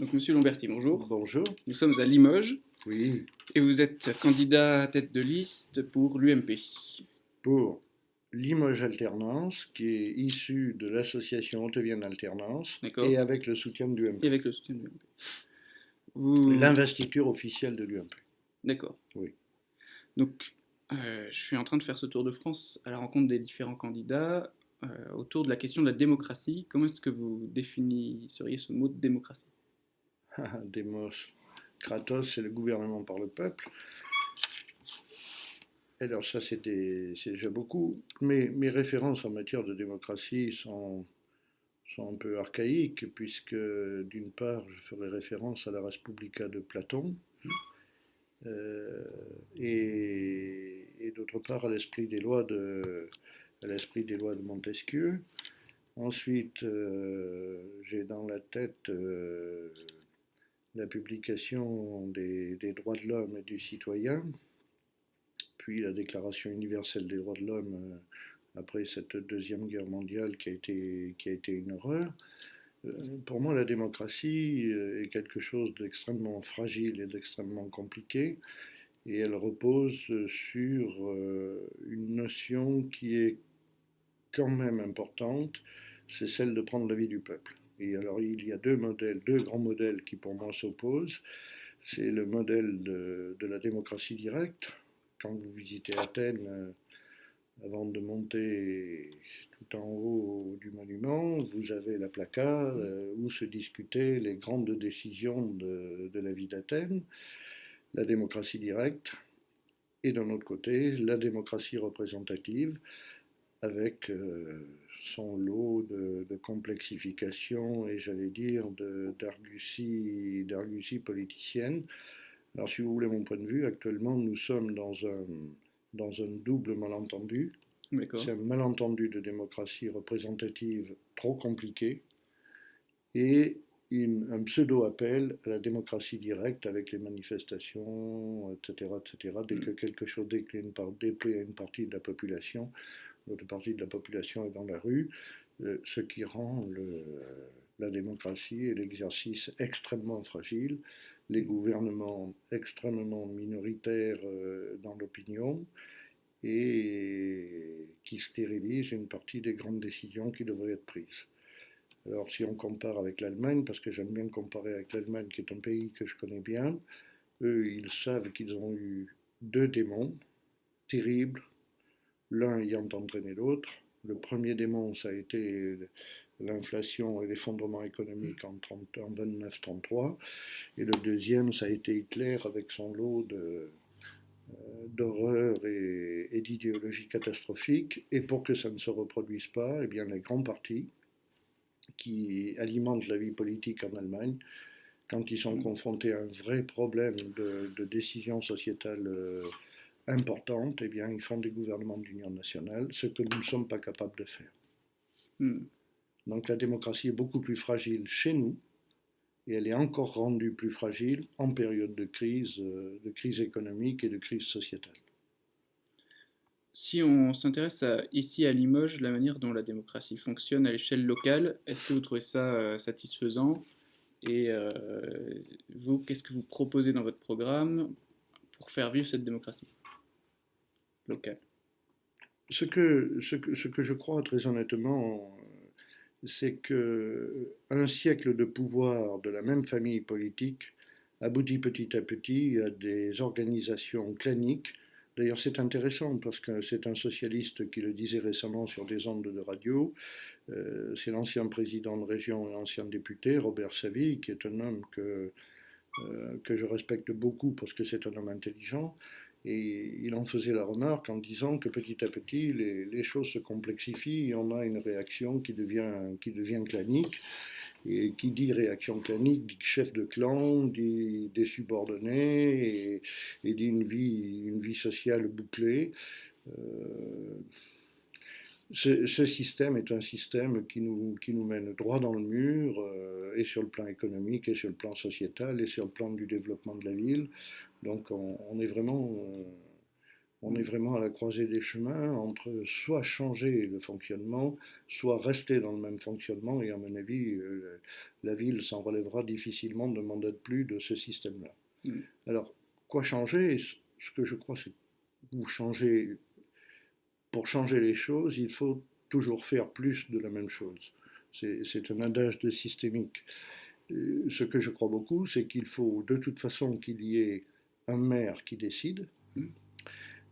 Donc, Monsieur Lomberti, bonjour. Bonjour. Nous sommes à Limoges Oui, et vous êtes candidat à tête de liste pour l'UMP. pour Limoges Alternance, qui est issue de l'association Haute-Vienne Alternance, D'accord. et avec le soutien de l'UMP. Et avec le soutien de l'UMP. Vous... L'investiture officielle de l'UMP. D'accord. Oui. Donc, euh, je suis en train de faire ce tour de France à la rencontre des différents candidats euh, autour de la question de la démocratie. Comment est-ce que vous définisseriez ce mot de démocratie? Demos Kratos, c'est le gouvernement par le peuple. Alors ça, c'est déjà beaucoup. Mais mes références en matière de démocratie sont, sont un peu archaïques, puisque d'une part, je ferai référence à la Respublica de Platon, euh, et, d'autre part à l'esprit des lois de, l'esprit des lois de Montesquieu. Ensuite, euh, j'ai dans la tête euh, la publication des, droits de l'homme et du citoyen, puis la Déclaration universelle des droits de l'homme euh, après cette deuxième guerre mondiale qui a été, une horreur. Euh, Pour moi, la démocratie euh, est quelque chose d'extrêmement fragile et d'extrêmement compliqué, et elle repose sur une notion qui est quand même importante, c'est celle de prendre l'avis du peuple. Alors, il y a deux modèles, deux grands modèles qui pour moi s'opposent. C'est le modèle de, la démocratie directe. Quand vous visitez Athènes, euh, avant de monter tout en haut du monument, vous avez la placa euh, où se discutaient les grandes décisions de, de la vie d'Athènes, la démocratie directe, et d'un autre côté, la démocratie représentative, avec euh, son lot de, de complexification et j'allais dire d'argutie politicienne. Alors si vous voulez mon point de vue, actuellement nous sommes dans un, dans un double malentendu. C'est un malentendu de démocratie représentative trop compliqué et une- un pseudo-appel à la démocratie directe avec les manifestations, etc. etc. Dès que quelque chose déplaît à une partie de la population, l'autre partie de la population est dans la rue, euh, ce qui rend la démocratie et l'exercice extrêmement fragile, les gouvernements extrêmement minoritaires euh, dans l'opinion et qui stérilisent une partie des grandes décisions qui devraient être prises. Alors si on compare avec l'Allemagne, parce que j'aime bien comparer avec l'Allemagne qui est un pays que je connais bien, eux ils savent qu'ils ont eu deux démons terribles, l'un ayant entraîné l'autre. Le premier démon, ça a été l'inflation et l'effondrement économique en, 30 en 29-33, et le deuxième, ça a été Hitler avec son lot de, euh, d'horreur et, et d'idéologie catastrophique. Et pour que ça ne se reproduise pas, eh bien, les grands partis qui alimentent la vie politique en Allemagne, quand ils sont confrontés à un vrai problème de, de décision sociétale euh, importante, eh bien, ils font des gouvernements d'union nationale, ce que nous ne sommes pas capables de faire. Hmm. Donc la démocratie est beaucoup plus fragile chez nous, et elle est encore rendue plus fragile en période de crise, euh, de crise économique et de crise sociétale. Si on s'intéresse ici à Limoges, la manière dont la démocratie fonctionne à l'échelle locale, est-ce que vous trouvez ça euh, satisfaisant? Et euh, vous, qu'est-ce que vous proposez dans votre programme pour faire vivre cette démocratie? Ce que, je crois très honnêtement, c'est que un siècle de pouvoir de la même famille politique aboutit petit à petit à des organisations claniques. D'ailleurs, c'est intéressant parce que c'est un socialiste qui le disait récemment sur des ondes de radio. Euh, c'est l'ancien président de région et ancien député, Robert Savy, qui est un homme euh, que je respecte beaucoup parce que c'est un homme intelligent. Et il en faisait la remarque en disant que petit à petit, les, choses se complexifient et on a une réaction qui devient, qui devient clanique. Et qui dit réaction clanique dit chef de clan, dit des subordonnés et, dit une vie, une vie sociale bouclée. Euh, ce, ce système est un système qui nous, qui nous mène droit dans le mur, euh, et sur le plan économique, et sur le plan sociétal, et sur le plan du développement de la ville. Donc on, on est vraiment On est vraiment à la croisée des chemins entre soit changer le fonctionnement, soit rester dans le même fonctionnement. Et à mon avis, euh, la ville s'en relèvera difficilement de demander plus de ce système-là. Mm. Alors, quoi changer? Ce que je crois, c'est que vous. Pour changer les choses, il faut toujours faire plus de la même chose. C'est un adage de systémique. Euh, ce que je crois beaucoup, c'est qu'il faut de toute façon qu'il y ait un maire qui décide, mm.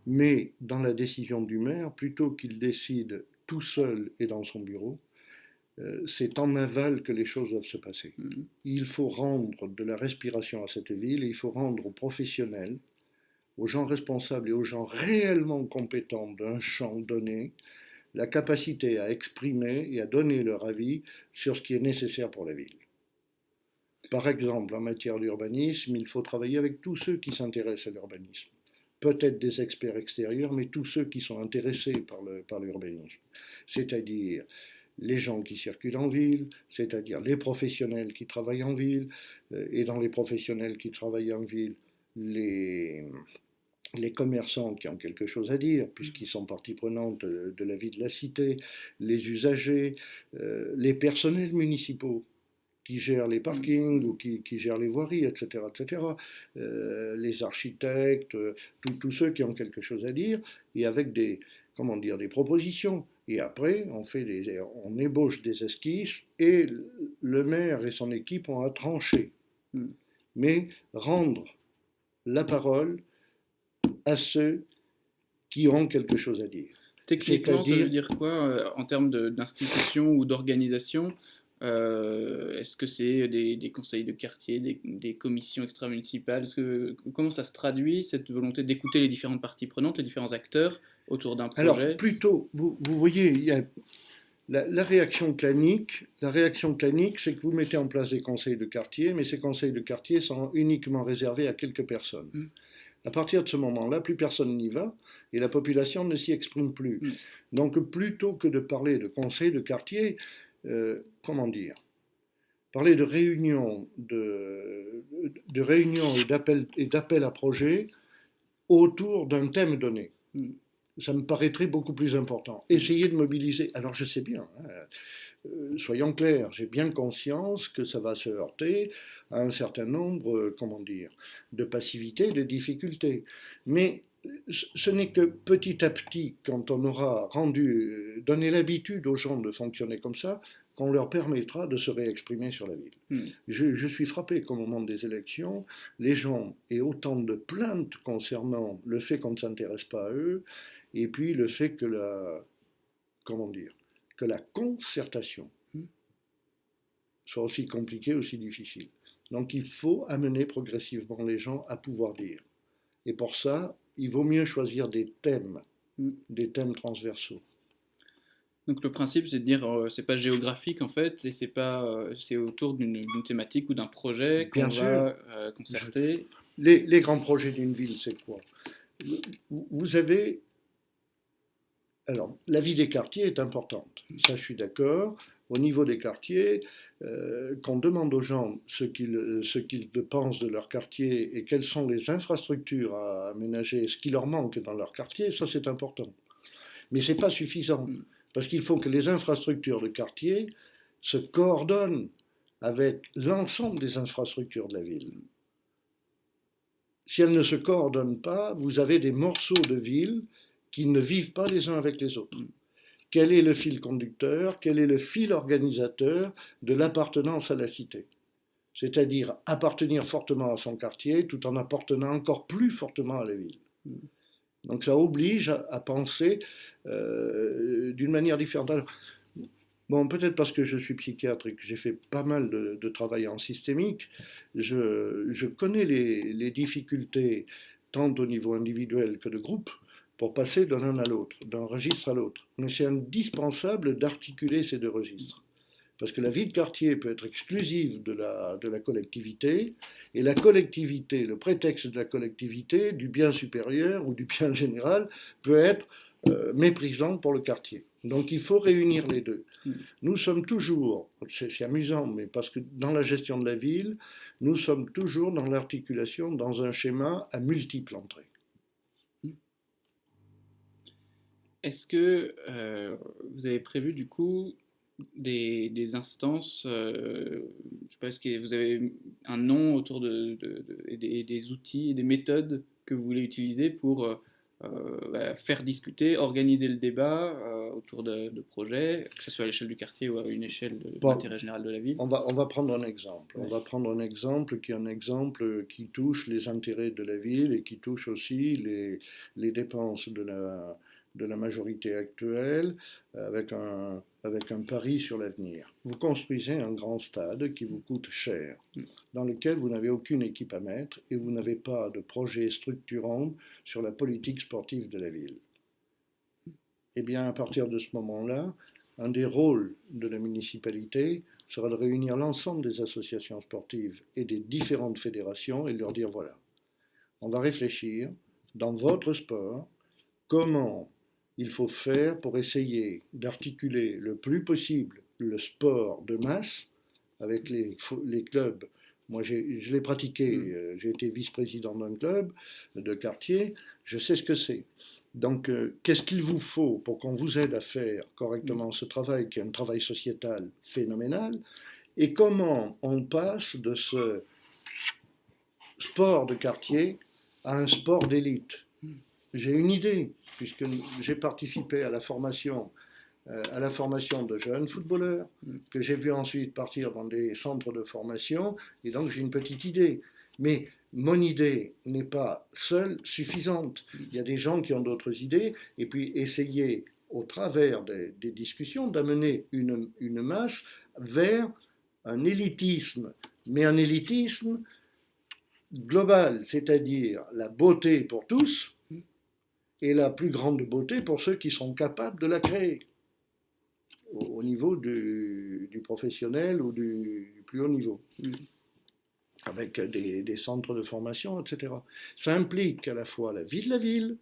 mais dans la décision du maire, plutôt qu'il décide tout seul et dans son bureau, euh, c'est en aval que les choses doivent se passer. Mm. Il faut rendre de la respiration à cette ville, et il faut rendre aux professionnels, aux gens responsables et aux gens réellement compétents d'un champ donné, la capacité à exprimer et à donner leur avis sur ce qui est nécessaire pour la ville. Par exemple, en matière d'urbanisme, il faut travailler avec tous ceux qui s'intéressent à l'urbanisme. Peut-être des experts extérieurs, mais tous ceux qui sont intéressés par l'urbanisme. C'est-à-dire les gens qui circulent en ville, c'est-à-dire les professionnels qui travaillent en ville, euh, et dans les professionnels qui travaillent en ville, les, les commerçants qui ont quelque chose à dire, puisqu'ils sont partie prenante de, la vie de la cité, les usagers, euh, les personnels municipaux qui gèrent les parkings ou qui, gèrent les voiries, etc., etc., euh, les architectes, euh, tous ceux qui ont quelque chose à dire, et avec des, comment dire, des propositions. Et après, on, fait des, on ébauche des esquisses et le maire et son équipe ont à trancher. Hmm. Mais rendre la parole à ceux qui ont quelque chose à dire. Techniquement, ça veut dire quoi euh, en termes d'institution ou d'organisation? Est-ce que c'est des, conseils de quartier, des, commissions extra-municipales? Que, Comment ça se traduit, cette volonté d'écouter les différentes parties prenantes, les différents acteurs autour d'un projet? Alors, plutôt, vous, vous voyez, il y a la, réaction clanique, la réaction clanique, c'est que vous mettez en place des conseils de quartier, mais ces conseils de quartier sont uniquement réservés à quelques personnes. Mmh. À partir de ce moment-là, plus personne n'y va et la population ne s'y exprime plus. Mm. Donc plutôt que de parler de conseil de quartier, euh, comment dire? Parler de réunions de, et d'appels à projets autour d'un thème donné. Ça me paraîtrait beaucoup plus important. Essayer de mobiliser. Alors je sais bien, hein, euh, soyons clairs, j'ai bien conscience que ça va se heurter à un certain nombre, comment dire, de passivités, de difficultés. Mais ce n'est que petit à petit, quand on aura rendu, donné l'habitude aux gens de fonctionner comme ça, qu'on leur permettra de se réexprimer sur la ville. Hmm. Je, je, suis frappé qu'au moment des élections, les gens aient autant de plaintes concernant le fait qu'on ne s'intéresse pas à eux, et puis le fait que la, comment dire, que la concertation hmm. soit aussi compliquée, aussi difficile. Donc il faut amener progressivement les gens à pouvoir dire. Et pour ça, il vaut mieux choisir des thèmes, hmm. des thèmes transversaux. Donc le principe, c'est de dire, euh, c'est pas géographique en fait, et c'est pas, euh, c'est autour d'une thématique ou d'un projet qu'on va euh, concerter. Les, les, grands projets d'une ville, c'est quoi? Vous avez alors, la vie des quartiers est importante, ça je suis d'accord. Au niveau des quartiers, euh, qu'on demande aux gens ce qu'ils pensent de leur quartier et quelles sont les infrastructures à aménager, ce qui leur manque dans leur quartier, ça c'est important. Mais ce n'est pas suffisant, parce qu'il faut que les infrastructures de quartier se coordonnent avec l'ensemble des infrastructures de la ville. Si elles ne se coordonnent pas, vous avez des morceaux de ville qui ne vivent pas les uns avec les autres. Quel est le fil conducteur? Quel est le fil organisateur de l'appartenance à la cité? C'est-à-dire appartenir fortement à son quartier tout en appartenant encore plus fortement à la ville. Donc ça oblige à, penser euh, d'une manière différente. bon, peut-être parce que je suis psychiatre et que j'ai fait pas mal de, travail en systémique, je, connais les difficultés tant au niveau individuel que de groupe pour passer d'un un à l'autre, d'un registre à l'autre. Mais c'est indispensable d'articuler ces deux registres. Parce que la vie de quartier peut être exclusive de la, collectivité, et la collectivité, le prétexte de la collectivité, du bien supérieur ou du bien général, peut être euh, méprisant pour le quartier. Donc il faut réunir les deux. Nous sommes toujours, c'est amusant, mais parce que dans la gestion de la ville, nous sommes toujours dans l'articulation, dans un schéma à multiples entrées. Est-ce que euh, vous avez prévu du coup des, des instances, euh, je sais pas, est-ce que vous avez un nom autour de, de- de- et des, des outils et des méthodes que vous voulez utiliser pour euh, euh, bah, faire discuter, organiser le débat euh, autour de, de projets, que ce soit à l'échelle du quartier ou à une échelle de, Bon. l'intérêt général de la ville? On va, on va prendre un exemple. On va prendre un exemple qui est un exemple qui touche les intérêts de la ville et qui touche aussi les, les dépenses de la, de la majorité actuelle avec un, avec un pari sur l'avenir. Vous construisez un grand stade qui vous coûte cher, dans lequel vous n'avez aucune équipe à mettre et vous n'avez pas de projet structurant sur la politique sportive de la ville. Eh bien, à partir de ce moment-là, un des rôles de la municipalité sera de réunir l'ensemble des associations sportives et des différentes fédérations et de leur dire voilà, on va réfléchir dans votre sport comment il faut faire pour essayer d'articuler le plus possible le sport de masse avec les, clubs. Moi, je l'ai pratiqué, Mm. euh, j'ai été vice-président d'un club de quartier, je sais ce que c'est. Donc, euh, qu'est-ce qu'il vous faut pour qu'on vous aide à faire correctement ce travail, qui est un travail sociétal phénoménal, et comment on passe de ce sport de quartier à un sport d'élite? J'ai une idée, puisque j'ai participé à la formation, euh, à la formation de jeunes footballeurs, Mm. que j'ai vu ensuite partir dans des centres de formation, et donc j'ai une petite idée. Mais mon idée n'est pas seule suffisante. Il y a des gens qui ont d'autres idées, et puis essayer, au travers des, des discussions, d'amener une, une masse vers un élitisme, mais un élitisme global, c'est-à-dire la beauté pour tous et la plus grande beauté pour ceux qui sont capables de la créer au, au niveau du, du professionnel ou du, du plus haut niveau Mm. avec des, des centres de formation, etc. Ça implique à la fois la vie de la ville,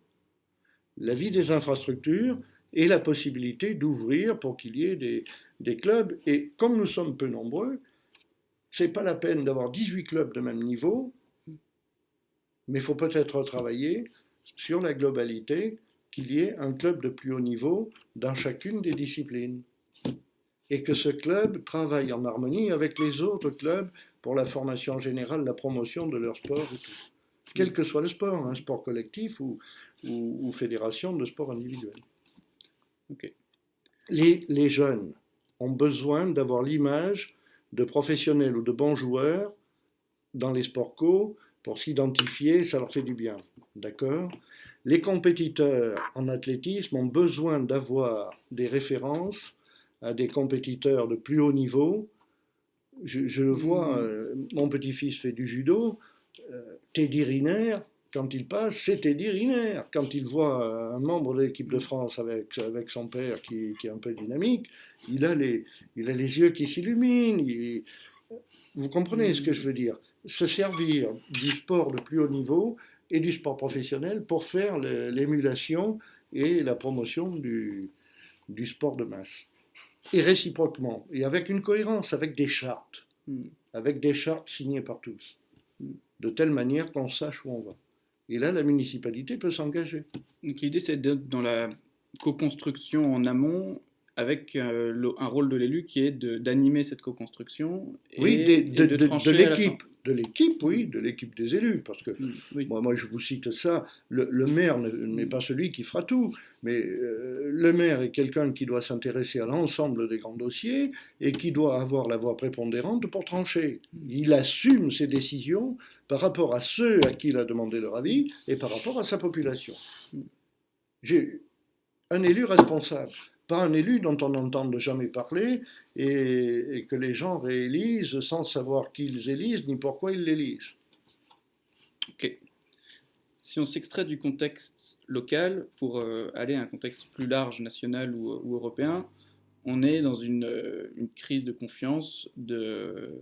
la vie des infrastructures et la possibilité d'ouvrir pour qu'il y ait des, des clubs. Et comme nous sommes peu nombreux, c'est pas la peine d'avoir 18 clubs de même niveau, mais il faut peut-être travailler sur la globalité, qu'il y ait un club de plus haut niveau dans chacune des disciplines. Et que ce club travaille en harmonie avec les autres clubs pour la formation générale, la promotion de leur sport. Quel que soit le sport, un sport collectif ou, fédération de sport individuel. Les, les jeunes ont besoin d'avoir l'image de professionnels ou de bons joueurs dans les sports co pour s'identifier, ça leur fait du bien. D'accord? Les compétiteurs en athlétisme ont besoin d'avoir des références à des compétiteurs de plus haut niveau. Je, je le vois, Mhm. euh, mon petit-fils fait du judo. euh, Teddy Riner, quand il passe, c'est Teddy Riner. Quand il voit euh, un membre de l'équipe de France avec, avec son père qui, qui est un peu dynamique, il a les, il a les yeux qui s'illuminent. il- Vous comprenez ce que je veux dire? Se servir du sport de plus haut niveau et du sport professionnel pour faire l'émulation et la promotion du, du sport de masse. Et réciproquement, et avec une cohérence, avec des chartes, Mm. avec des chartes signées par tous, Mm. de telle manière qu'on sache où on va. Et là, la municipalité peut s'engager. Donc l'idée c'est d'être dans la co-construction en amont avec euh, le- un rôle de l'élu qui est d'animer cette co-construction et, Oui, des- de, l'équipe, de l'équipe, oui, de l'équipe des élus, parce que Mm, oui. Moi, moi, je vous cite ça. Le, le maire ne- n'est pas celui qui fera tout, mais euh, le maire est quelqu'un qui doit s'intéresser à l'ensemble des grands dossiers et qui doit avoir la voix prépondérante pour trancher. Il assume ses décisions par rapport à ceux à qui il a demandé leur avis et par rapport à sa population. J'ai un élu responsable, pas un élu dont on n'entend jamais parler et, que les gens réélisent sans savoir qui ils élisent ni pourquoi ils l'élisent. Ok. Si on s'extrait du contexte local pour euh, aller à un contexte plus large, national ou, européen, on est dans une, euh, crise de confiance d'un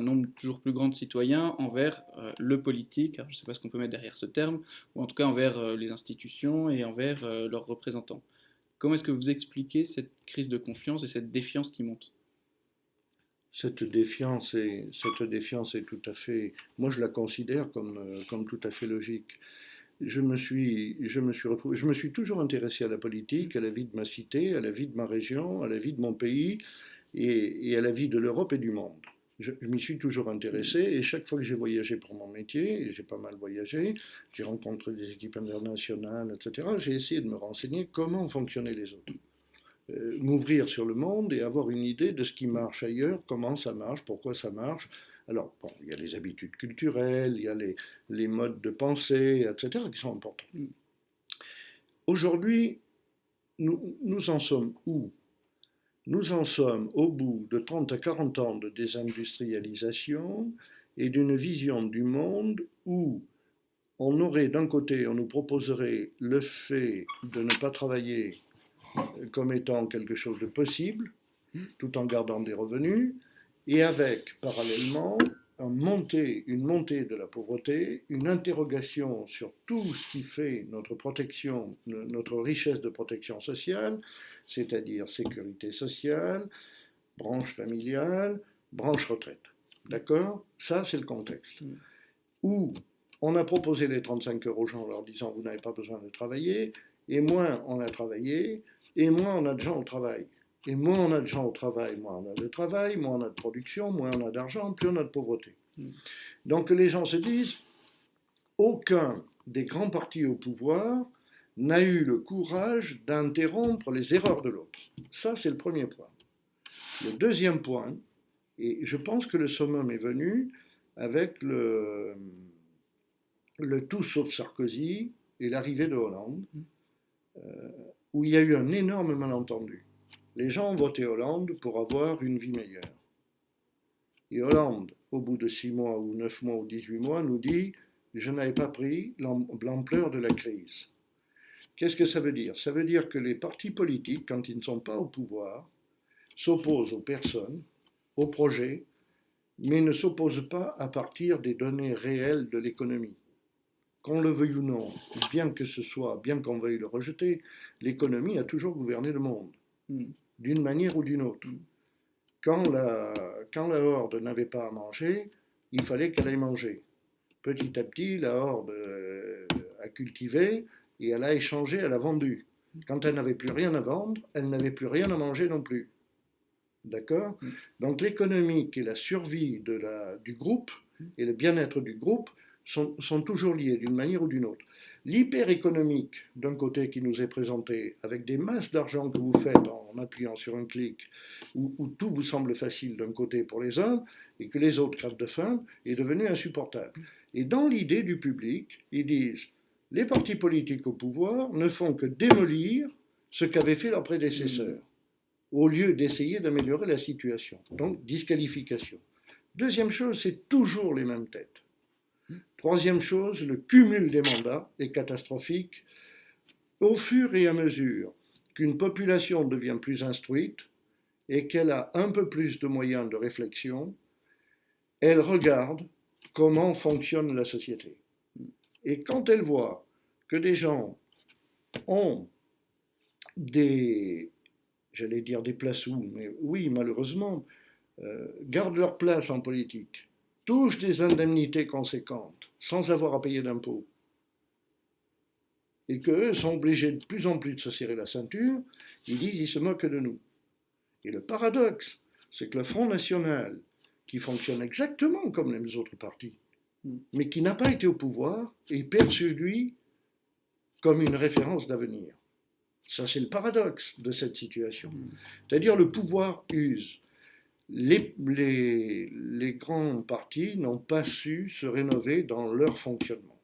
nombre toujours plus grand de citoyens envers euh, le politique, je ne sais pas ce qu'on peut mettre derrière ce terme, ou en tout cas envers les institutions et envers leurs représentants. Comment est-ce que vous expliquez cette crise de confiance et cette défiance qui monte? Cette défiance, est, tout à fait, moi je la considère comme, euh, tout à fait logique. je me suis toujours intéressé à la politique, à la vie de ma cité, à la vie de ma région, à la vie de mon pays et, à la vie de l'Europe et du monde. Je, m'y suis toujours intéressé et chaque fois que j'ai voyagé pour mon métier, j'ai pas mal voyagé, j'ai rencontré des équipes internationales, etc., j'ai essayé de me renseigner comment fonctionnaient les autres. Euh, m'ouvrir sur le monde et avoir une idée de ce qui marche ailleurs, comment ça marche, pourquoi ça marche, alors, bon, il y a les habitudes culturelles, il y a les, modes de pensée, etc., qui sont importants. Aujourd'hui, nous en sommes où? Nous en sommes au bout de 30 à 40 ans de désindustrialisation et d'une vision du monde où on aurait d'un côté, on nous proposerait le fait de ne pas travailler comme étant quelque chose de possible, tout en gardant des revenus, et avec parallèlement une montée, une montée de la pauvreté, une interrogation sur tout ce qui fait notre protection, notre richesse de protection sociale, c'est-à-dire sécurité sociale, branche familiale, branche retraite. D'accord? Ça, c'est le contexte. Mm. Où on a proposé les 35 euros aux gens en leur disant vous n'avez pas besoin de travailler, et moins on a travaillé, et moins on a de gens au travail. Et moins on a de gens au travail, moins on a de travail, moins on a de production, moins on a d'argent, plus on a de pauvreté. Hmm. Donc les gens se disent, aucun des grands partis au pouvoir n'a eu le courage d'interrompre les erreurs de l'autre. Ça, c'est le premier point. Le deuxième point, et je pense que le summum est venu avec le, le tout sauf Sarkozy et l'arrivée de Hollande, hmm. euh, où il y a eu un énorme malentendu. Les gens ont voté Hollande pour avoir une vie meilleure. Et Hollande, au bout de six mois ou neuf mois ou dix-huit mois, nous dit Je n'avais pas pris l'ampleur de la crise. Qu'est-ce que ça veut dire? Ça veut dire que les partis politiques, quand ils ne sont pas au pouvoir, s'opposent aux personnes, aux projets, mais ne s'opposent pas à partir des données réelles de l'économie. Qu'on le veuille ou non, bien que ce soit, bien qu'on veuille le rejeter, l'économie a toujours gouverné le monde. D'une manière ou d'une autre. Quand la, quand la horde n'avait pas à manger, il fallait qu'elle aille manger. Petit à petit, la horde euh, a cultivé et elle a échangé, elle a vendu. Quand elle n'avait plus rien à vendre, elle n'avait plus rien à manger non plus. D'accord? Mm. Donc l'économique et la survie de la, du groupe et le bien-être du groupe sont, sont toujours liés d'une manière ou d'une autre l'hyper-économique d'un côté qui nous est présenté, avec des masses d'argent que vous faites en appuyant sur un clic, où, tout vous semble facile d'un côté pour les uns, et que les autres crèvent de faim, est devenu insupportable. Et dans l'idée du public, ils disent, les partis politiques au pouvoir ne font que démolir ce qu'avaient fait leurs prédécesseurs, au lieu d'essayer d'améliorer la situation. Donc, disqualification. Deuxième chose, c'est toujours les mêmes têtes. Troisième chose, le cumul des mandats est catastrophique. Au fur et à mesure qu'une population devient plus instruite et qu'elle a un peu plus de moyens de réflexion, elle regarde comment fonctionne la société. Et quand elle voit que des gens ont des, j'allais dire des places où, mais oui, malheureusement, euh, gardent leur place en politique, des indemnités conséquentes sans avoir à payer d'impôts, et qu'eux sont obligés de plus en plus de se serrer la ceinture, ils disent ils se moquent de nous. Et le paradoxe, c'est que le Front National, qui fonctionne exactement comme les autres partis, mais qui n'a pas été au pouvoir, est perçu, lui, comme une référence d'avenir. Ça, c'est le paradoxe de cette situation. C'est-à-dire le pouvoir use les, grands partis n'ont pas su se rénover dans leur fonctionnement.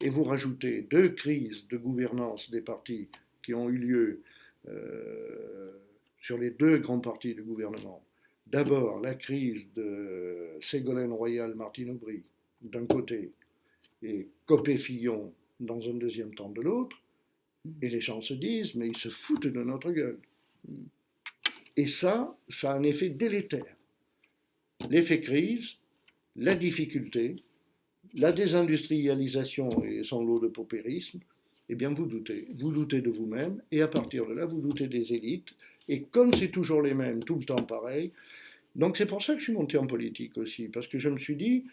Et vous rajoutez deux crises de gouvernance des partis qui ont eu lieu euh, sur les deux grands partis du gouvernement. D'abord, la crise de Ségolène Royal-Martine Aubry, d'un côté, et Copé-Fillon, dans un deuxième temps, de l'autre. Et les gens se disent, mais ils se foutent de notre gueule. Et ça, ça a un effet délétère. L'effet crise, la difficulté, la désindustrialisation et son lot de paupérisme, eh bien vous doutez. Vous doutez de vous-même et à partir de là, vous doutez des élites. Et comme c'est toujours les mêmes, tout le temps pareil, donc c'est pour ça que je suis monté en politique aussi, parce que je me suis dit,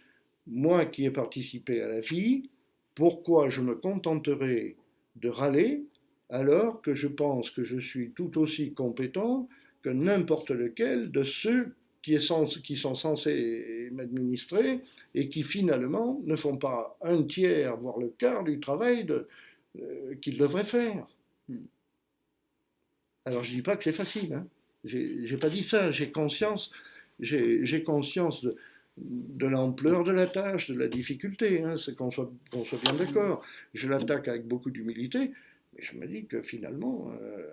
moi qui ai participé à la vie, Pourquoi je me contenterai de râler alors que je pense que je suis tout aussi compétent que n'importe lequel de ceux qui, sont censés m'administrer et qui finalement ne font pas un tiers, voire le quart du travail euh, qu'ils devraient faire. Hmm. Alors je ne dis pas que c'est facile, hein. j'ai pas dit ça, j'ai conscience, j'ai conscience de, de l'ampleur de la tâche, de la difficulté, hein, c'est qu'on soit, soit, bien d'accord. Je l'attaque avec beaucoup d'humilité, mais je me dis que finalement, euh,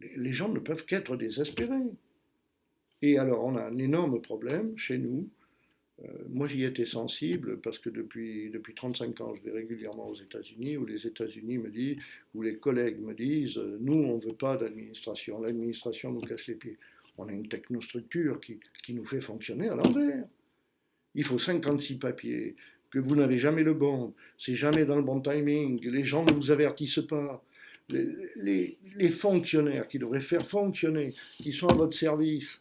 les gens ne peuvent qu'être désespérés. Et alors, on a un énorme problème chez nous. Euh, moi, j'y étais sensible parce que depuis, depuis 35 ans, je vais régulièrement aux États-Unis où les États-Unis me disent, où les collègues me disent, nous, on ne veut pas d'administration, l'administration nous casse les pieds. On a une technostructure qui, qui nous fait fonctionner à l'envers. Il faut 56 papiers, que vous n'avez jamais le bon, c'est jamais dans le bon timing, les gens ne vous avertissent pas. Les, fonctionnaires qui devraient faire fonctionner, qui sont à votre service,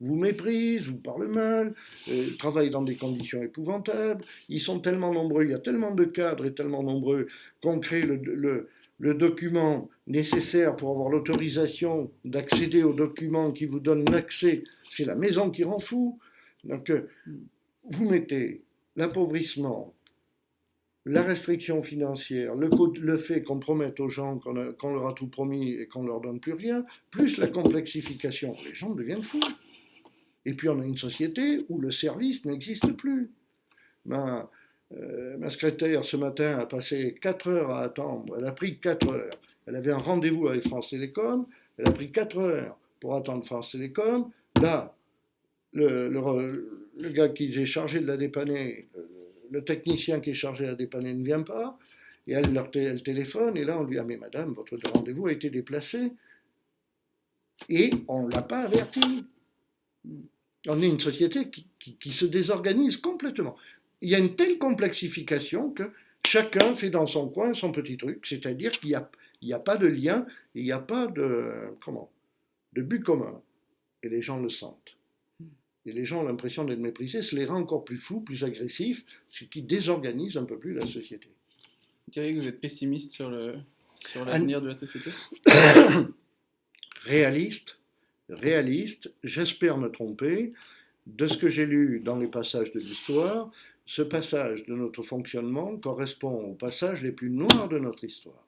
vous méprisent, vous parlent mal, euh, travaillent dans des conditions épouvantables. Ils sont tellement nombreux, il y a tellement de cadres et tellement nombreux qu'on crée le document nécessaire pour avoir l'autorisation d'accéder au document qui vous donne l'accès. C'est la maison qui rend fou. Donc, euh, vous mettez l'appauvrissement, la restriction financière, le, fait qu'on promette aux gens qu'on leur a tout promis et qu'on ne leur donne plus rien, plus la complexification, les gens deviennent fous. Et puis on a une société où le service n'existe plus. Ma, euh, ma, secrétaire ce matin a passé 4 heures à attendre, elle a pris 4 heures. Elle avait un rendez-vous avec France Télécom, elle a pris 4 heures pour attendre France Télécom. Là, le, le, gars qui est chargé de la dépanner, le, technicien qui est chargé la dépanner ne vient pas, et elle, leur elle téléphone, et là on lui dit, madame, votre rendez-vous a été déplacé. Et on ne l'a pas averti. On est une société qui, se désorganise complètement. Il y a une telle complexification que chacun fait dans son coin son petit truc, c'est-à-dire qu'il n'y a, a pas de lien, il n'y a pas de, comment, de but commun. Et les gens le sentent. Et les gens ont l'impression d'être méprisés, ce les rend encore plus fous, plus agressifs, ce qui désorganise un peu plus la société. Vous diriez que vous êtes pessimiste sur l'avenir de la société? Réaliste, réaliste, j'espère me tromper. De ce que j'ai lu dans les passages de l'histoire, ce passage de notre fonctionnement correspond aux passages les plus noirs de notre histoire,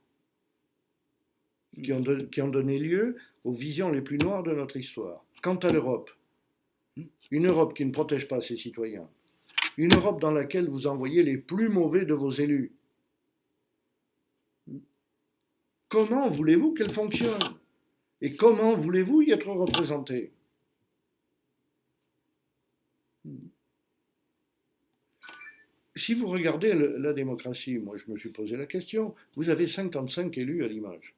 qui ont, qui ont donné lieu aux visions les plus noires de notre histoire. Quant à l'Europe, une Europe qui ne protège pas ses citoyens. Une Europe dans laquelle vous envoyez les plus mauvais de vos élus. Comment voulez-vous qu'elle fonctionne? Et comment voulez-vous y être représenté Si vous regardez la démocratie, moi je me suis posé la question, vous avez 55 élus à Limoges.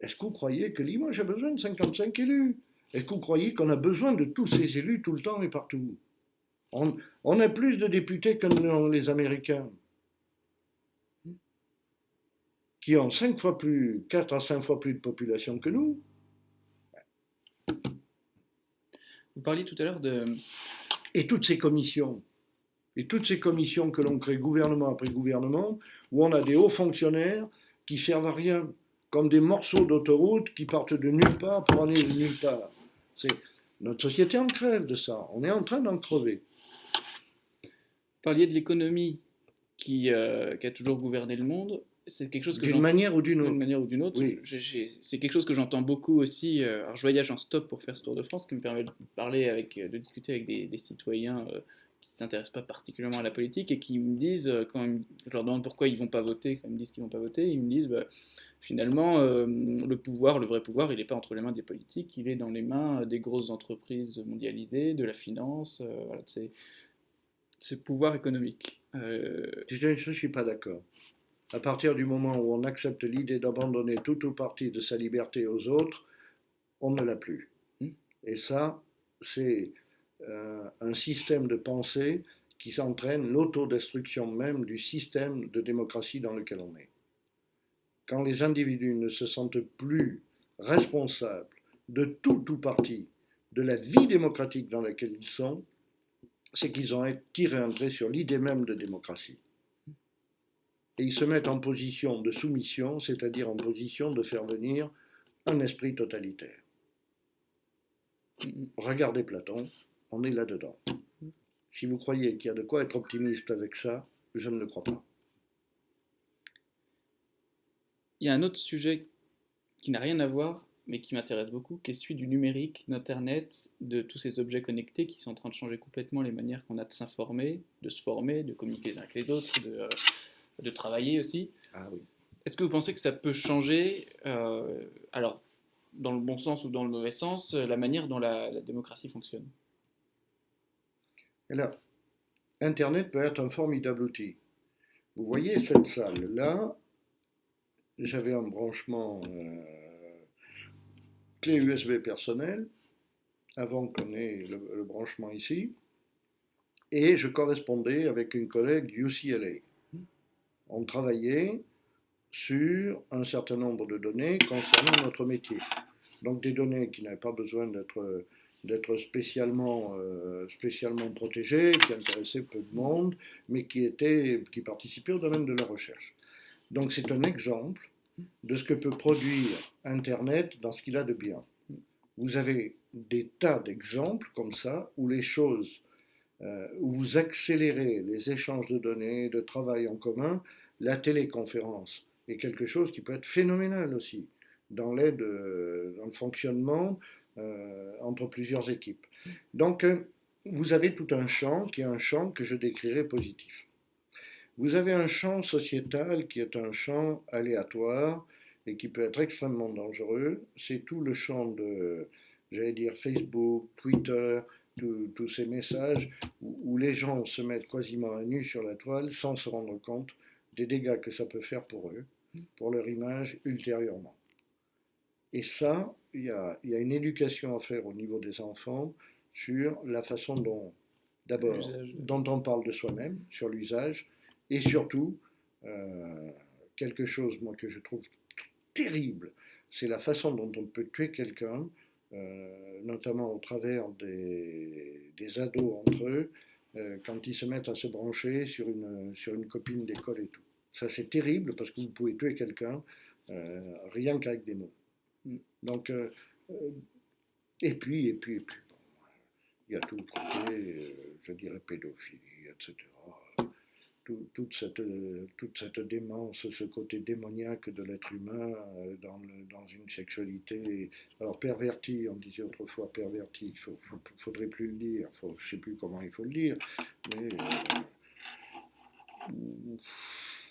Est-ce que vous croyez que Limoges a besoin de 55 élus? Est-ce que vous croyez qu'on a besoin de tous ces élus tout le temps et partout? On, a plus de députés que les Américains, qui ont 5 fois plus, 4 à 5 fois plus de population que nous. Vous parliez tout à l'heure de... Et toutes ces commissions, et toutes ces commissions que l'on crée gouvernement après gouvernement, où on a des hauts fonctionnaires qui servent à rien, comme des morceaux d'autoroute qui partent de nulle part pour aller de nulle part. Notre société en crève de ça. On est en train d'en crever. Vous parliez de l'économie qui, euh, qui, a toujours gouverné le monde. C'est quelque chose que d'une manière ou d'une autre. Manière ou d'une autre. C'est quelque chose que j'entends beaucoup aussi. Euh, alors je voyage en stop pour faire ce tour de France, qui me permet de parler avec, de discuter avec des, citoyens euh, s'intéressent pas particulièrement à la politique et qui me disent quand je leur demande pourquoi ils vont pas voter, quand ils me disent qu'ils vont pas voter, ils me disent bah, finalement, euh, le pouvoir, le vrai pouvoir, il n'est pas entre les mains des politiques, il est dans les mains des grosses entreprises mondialisées, de la finance, euh, voilà, c'est ce pouvoir économique. Euh, je ne suis pas d'accord. À partir du moment où on accepte l'idée d'abandonner tout ou partie de sa liberté aux autres, on ne l'a plus. Hmm. Et ça, c'est un système de pensée qui s'entraîne l'autodestruction même du système de démocratie dans lequel on est quand les individus ne se sentent plus responsables de tout ou partie de la vie démocratique dans laquelle ils sont, c'est qu'ils ont tiré un trait sur l'idée même de démocratie. Et ils se mettent en position de soumission, c'est-à-dire en position de faire venir un esprit totalitaire. Regardez Platon, on est là-dedans. Si vous croyez qu'il y a de quoi être optimiste avec ça, je ne le crois pas. Il y a un autre sujet qui n'a rien à voir, mais qui m'intéresse beaucoup, qui est celui du numérique, d'Internet, de tous ces objets connectés qui sont en train de changer complètement les manières qu'on a de s'informer, de se former, de communiquer les uns avec les autres, de, euh, travailler aussi. Ah oui. Est-ce que vous pensez que ça peut changer, euh, alors dans le bon sens ou dans le mauvais sens, la manière dont la, la démocratie fonctionne? Là, Internet peut être un formidable outil. Vous voyez cette salle-là, j'avais un branchement euh, clé USB personnel, avant qu'on ait le, branchement ici, et je correspondais avec une collègue UCLA. On travaillait sur un certain nombre de données concernant notre métier. Donc des données qui n'avaient pas besoin d'être d'être spécialement, euh, spécialement protégées, qui intéressaient peu de monde, mais qui, étaient, qui participaient au domaine de la recherche. Donc c'est un exemple de ce que peut produire Internet dans ce qu'il a de bien. Vous avez des tas d'exemples comme ça où les choses, euh, où vous accélérez les échanges de données, de travail en commun, la téléconférence est quelque chose qui peut être phénoménal aussi dans l'aide, euh, dans le fonctionnement entre plusieurs équipes. Donc, vous avez tout un champ qui est un champ que je décrirai positif. Vous avez un champ sociétal qui est un champ aléatoire et qui peut être extrêmement dangereux. C'est tout le champ de, j'allais dire, Facebook, Twitter, tous ces messages où, les gens se mettent quasiment à nu sur la toile sans se rendre compte des dégâts que ça peut faire pour eux, pour leur image ultérieurement. Et ça, il y a, y a, une éducation à faire au niveau des enfants sur la façon dont, d'abord, dont on parle de soi-même, sur l'usage, et surtout, euh, quelque chose moi, que je trouve terrible, c'est la façon dont on peut tuer quelqu'un, euh, notamment au travers des, des ados entre eux, euh, quand ils se mettent à se brancher sur une, sur une copine d'école et tout. Ça c'est terrible parce que vous pouvez tuer quelqu'un rien qu'avec des mots. Donc, et puis, et puis, et puis, bon, il y a tout le côté, je dirais, pédophilie, etc toute, cette, toute cette démence, ce côté démoniaque de l'être humain euh, dans, dans, une sexualité. Alors pervertie, on disait autrefois pervertie, il ne faudrait plus le dire, je ne sais plus comment il faut le dire, mais euh,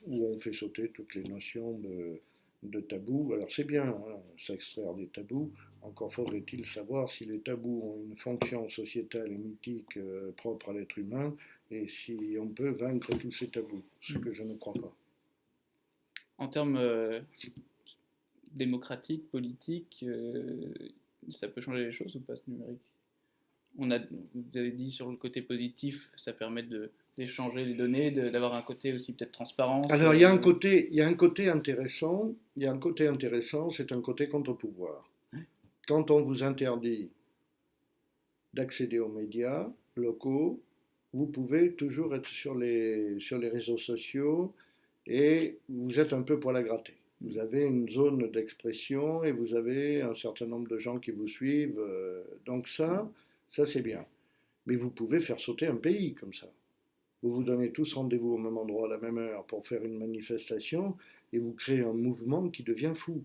où, on fait sauter toutes les notions de, de tabous. Alors c'est bien, hein, s'extraire des tabous, encore faudrait-il savoir si les tabous ont une fonction sociétale et mythique euh, propre à l'être humain et si on peut vaincre tous ces tabous, ce que je ne crois pas. En termes euh, démocratiques, politiques, euh, ça peut changer les choses ou pas ce numérique? On a, Vous avez dit sur le côté positif, ça permet d'échanger les données, d'avoir un côté aussi peut-être transparent. Alors il y, a un côté, il y a un côté intéressant, il y a un côté intéressant, c'est un côté contre-pouvoir. Quand on vous interdit d'accéder aux médias locaux, vous pouvez toujours être sur les, sur les réseaux sociaux et vous êtes un peu pour la gratter. Vous avez une zone d'expression et vous avez un certain nombre de gens qui vous suivent. Euh, donc ça, ça c'est bien. Mais vous pouvez faire sauter un pays comme ça. Vous vous donnez tous rendez-vous au même endroit à la même heure pour faire une manifestation et vous créez un mouvement qui devient fou.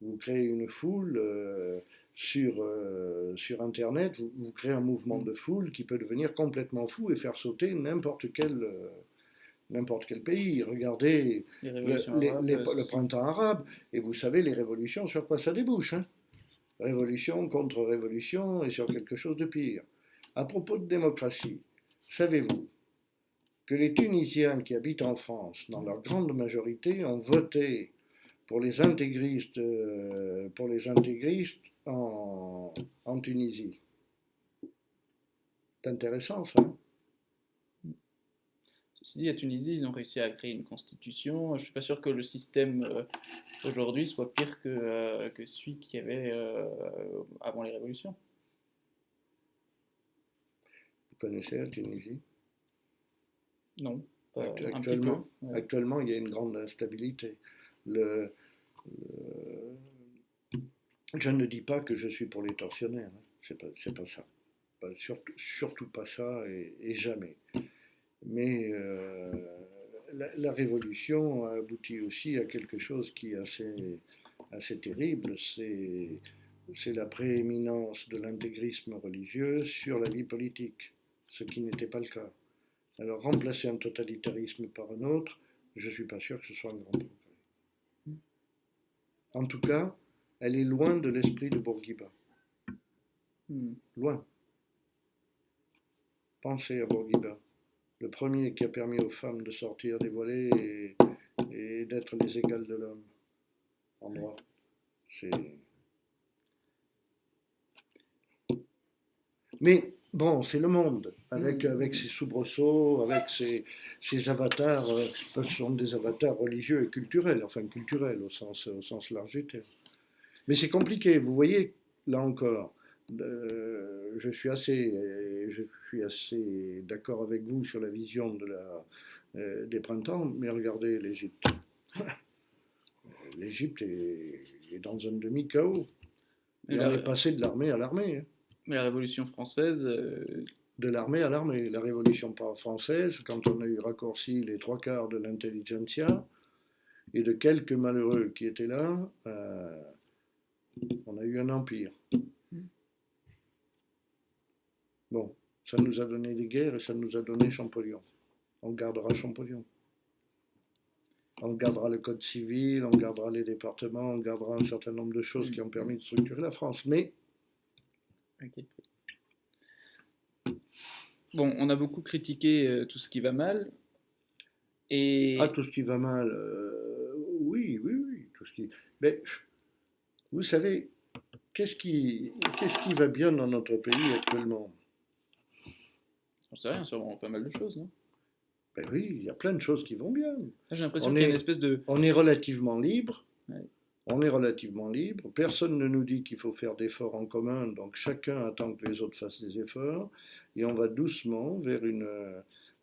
Vous créez une foule. Euh, sur, euh, sur Internet, vous, créez un mouvement de foule qui peut devenir complètement fou et faire sauter n'importe quel, euh, n'importe quel pays. Regardez le, printemps arabe, et vous savez les révolutions sur quoi ça débouche. Hein? Révolution contre révolution et sur quelque chose de pire. À propos de démocratie, savez-vous que les Tunisiens qui habitent en France, dans leur grande majorité, ont voté pour les intégristes, euh, pour les intégristes en, en Tunisie. C'est intéressant ça. Ceci dit, à Tunisie, ils ont réussi à créer une constitution. Je ne suis pas sûr que le système euh, aujourd'hui soit pire que, euh, que celui qu'il y avait avant les révolutions. connaissez la Tunisie? Non, pas un Actuellement, peu. actuellement, il y a une grande instabilité. Le- le- je ne dis pas que je suis pour les tortionnaires, hein. c'est pas, c'est pas ça. Pas- surtout, surtout pas ça et, et jamais. Mais euh, la, la révolution a abouti aussi à quelque chose qui est assez, assez terrible, c'est la prééminence de l'intégrisme religieux sur la vie politique, ce qui n'était pas le cas. Alors remplacer un totalitarisme par un autre, je ne suis pas sûr que ce soit un grand progrès. En tout cas, elle est loin de l'esprit de Bourguiba. Hmm. Loin. Pensez à Bourguiba, le premier qui a permis aux femmes de sortir dévoilées et, et d'être les égales de l'homme en droit. C'est. Mais bon, c'est le monde, avec, Mhm. avec ses soubresauts, avec ses, ses avatars, euh, ce sont des avatars religieux et culturels, enfin culturels au sens, au sens large du terme. Mais c'est compliqué, vous voyez, là encore, euh, je suis assez, je suis assez d'accord avec vous sur la vision de la, euh, des printemps, mais regardez l'Égypte. L'Égypte est, est dans un demi-chaos. La- est passé de l'armée à l'armée. hein. Mais la Révolution française, euh, de l'armée à l'armée. La Révolution française, quand on a eu raccourci les trois quarts de l'intelligentsia et de quelques malheureux qui étaient là, euh, on a eu un empire. Bon, ça nous a donné des guerres et ça nous a donné Champollion. On gardera Champollion. On gardera le code civil, on gardera les départements, on gardera un certain nombre de choses qui ont permis de structurer la France. Mais à quel prix Bon, on a beaucoup critiqué euh, tout ce qui va mal. Et Ah, tout ce qui va mal, euh, oui, oui, oui, tout ce qui... Mais, vous savez, qu'est-ce qui, qu'est-ce qui va bien dans notre pays actuellement? On sait rien, sûrement pas mal de choses, non? Ben oui, il y a plein de choses qui vont bien. J'ai l'impression On qu'il y a est- une espèce de... On est relativement libre. Ouais. On est relativement libre. Personne ne nous dit qu'il faut faire d'efforts en commun, donc chacun attend que les autres fassent des efforts. Et on va doucement vers une,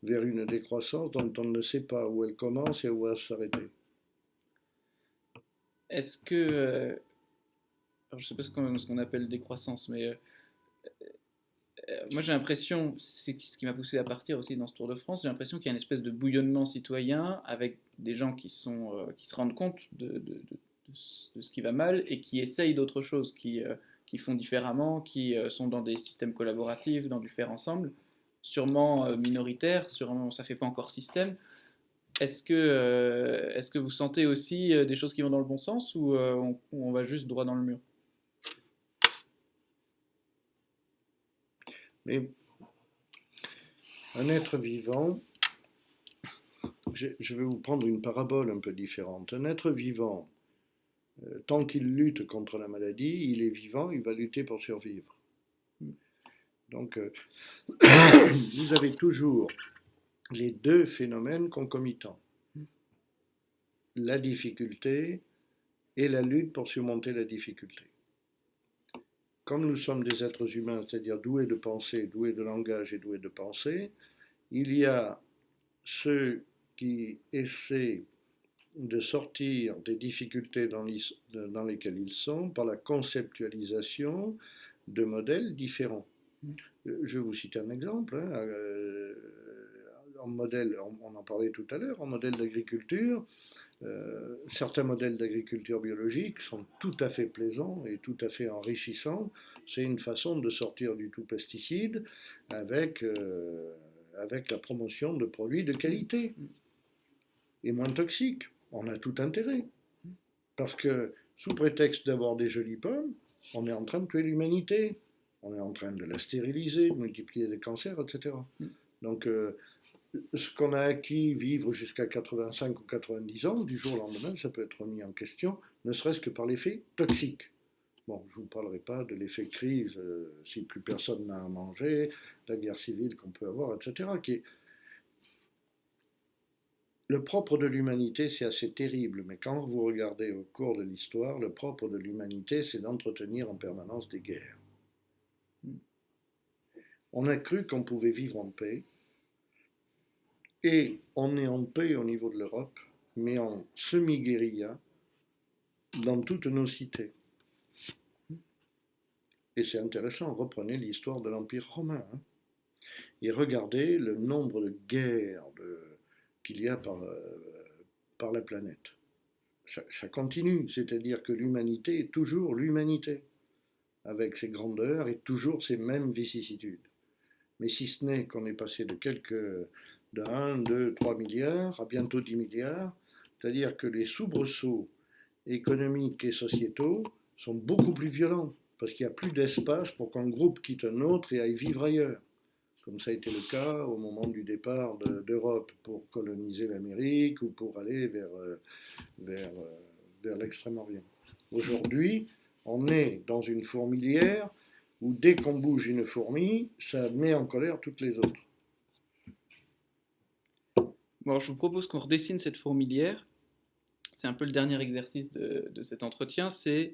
vers une décroissance dont on ne sait pas où elle commence et où elle va s'arrêter. Est-ce que... euh, je sais pas ce qu'on appelle décroissance, mais... euh, euh, moi j'ai l'impression, c'est ce qui m'a poussé à partir aussi dans ce Tour de France, j'ai l'impression qu'il y a une espèce de bouillonnement citoyen avec des gens qui, sont, qui se rendent compte de- de ce- qui va mal et qui essayent d'autres choses, qui, euh, qui font différemment, qui euh, sont dans des systèmes collaboratifs, dans du faire ensemble, sûrement euh, minoritaires, sûrement ça fait pas encore système. Est-ce que, euh, est-ce que vous sentez aussi des choses qui vont dans le bon sens ou on, va juste droit dans le mur? Mais un être vivant, je, vais vous prendre une parabole un peu différente. Un être vivant, tant qu'il lutte contre la maladie, il est vivant, il va lutter pour survivre. Donc, euh, vous avez toujours les deux phénomènes concomitants. La difficulté et la lutte pour surmonter la difficulté comme nous sommes des êtres humains, c'est-à-dire doués de pensée, doués de langage et doués de pensée, il y a ceux qui essaient de sortir des difficultés dans, les- dans lesquelles ils sont par la conceptualisation de modèles différents. Euh, Je vais vous citer un exemple. hein, euh, en modèle, on, on en parlait tout à l'heure, en modèle d'agriculture, euh, certains modèles d'agriculture biologique sont tout à fait plaisants et tout à fait enrichissants. C'est une façon de sortir du tout pesticide avec, euh, avec la promotion de produits de qualité et moins toxiques. On a tout intérêt. Parce que sous prétexte d'avoir des jolies pommes, on est en train de tuer l'humanité. On est en train de la stériliser, de multiplier les cancers, etc. Donc, euh, ce qu'on a acquis, vivre jusqu'à 85 ou 90 ans, du jour au lendemain, ça peut être remis en question, ne serait-ce que par l'effet toxique. Bon, je ne vous parlerai pas de l'effet crise, euh, si plus personne n'a à manger, la guerre civile qu'on peut avoir, etc. Le propre de l'humanité, c'est assez terrible, mais quand vous regardez au cours de l'histoire, le propre de l'humanité, c'est d'entretenir en permanence des guerres. On a cru qu'on pouvait vivre en paix. Et on est en paix au niveau de l'Europe, mais en semi-guérilla dans toutes nos cités. Et c'est intéressant, reprenez l'histoire de l'Empire romain. Hein. et regardez le nombre de guerres qu'il y a par, euh, la planète. ça continue, c'est-à-dire que l'humanité est toujours l'humanité avec ses grandeurs et toujours ses mêmes vicissitudes. Mais si ce n'est qu'on est passé de quelques, de 1, 2, 3 milliards à bientôt 10 milliards, c'est-à-dire que les soubresauts économiques et sociétaux sont beaucoup plus violents, parce qu'il n'y a plus d'espace pour qu'un groupe quitte un autre et aille vivre ailleurs, comme ça a été le cas au moment du départ d'Europe pour coloniser l'Amérique ou pour aller vers, euh, vers, euh, vers l'Extrême-Orient. Aujourd'hui, on est dans une fourmilière où dès qu'on bouge une fourmi, ça met en colère toutes les autres. Bon, je vous propose qu'on redessine cette fourmilière. C'est un peu le dernier exercice de, cet entretien, c'est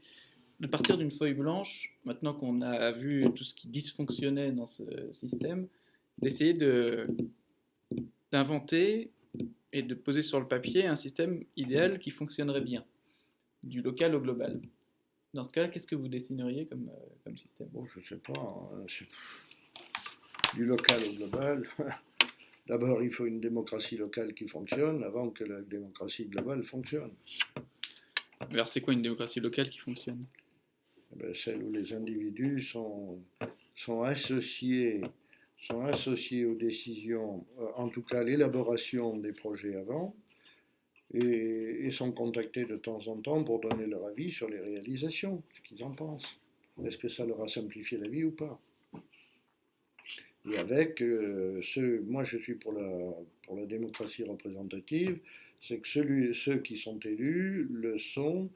de partir d'une feuille blanche, maintenant qu'on a vu tout ce qui dysfonctionnait dans ce système, d'essayer d'inventer et de poser sur le papier un système idéal qui fonctionnerait bien, du local au global. Dans ce cas-là, qu'est-ce que vous dessineriez comme, euh, comme système? Bon, Je ne sais pas. Hein, du local au global. D'abord, il faut une démocratie locale qui fonctionne avant que la démocratie globale fonctionne. Alors, c'est quoi une démocratie locale qui fonctionne? Eh ben, Celle où les individus sont, sont, associés, sont associés aux décisions, euh, en tout cas l'élaboration des projets avant, et, sont contactés de temps en temps pour donner leur avis sur les réalisations, ce qu'ils en pensent. Est-ce que ça leur a simplifié la vie ou pas? Et avec euh, ceux, moi je suis pour la, pour la démocratie représentative, c'est que ceux qui sont élus le sont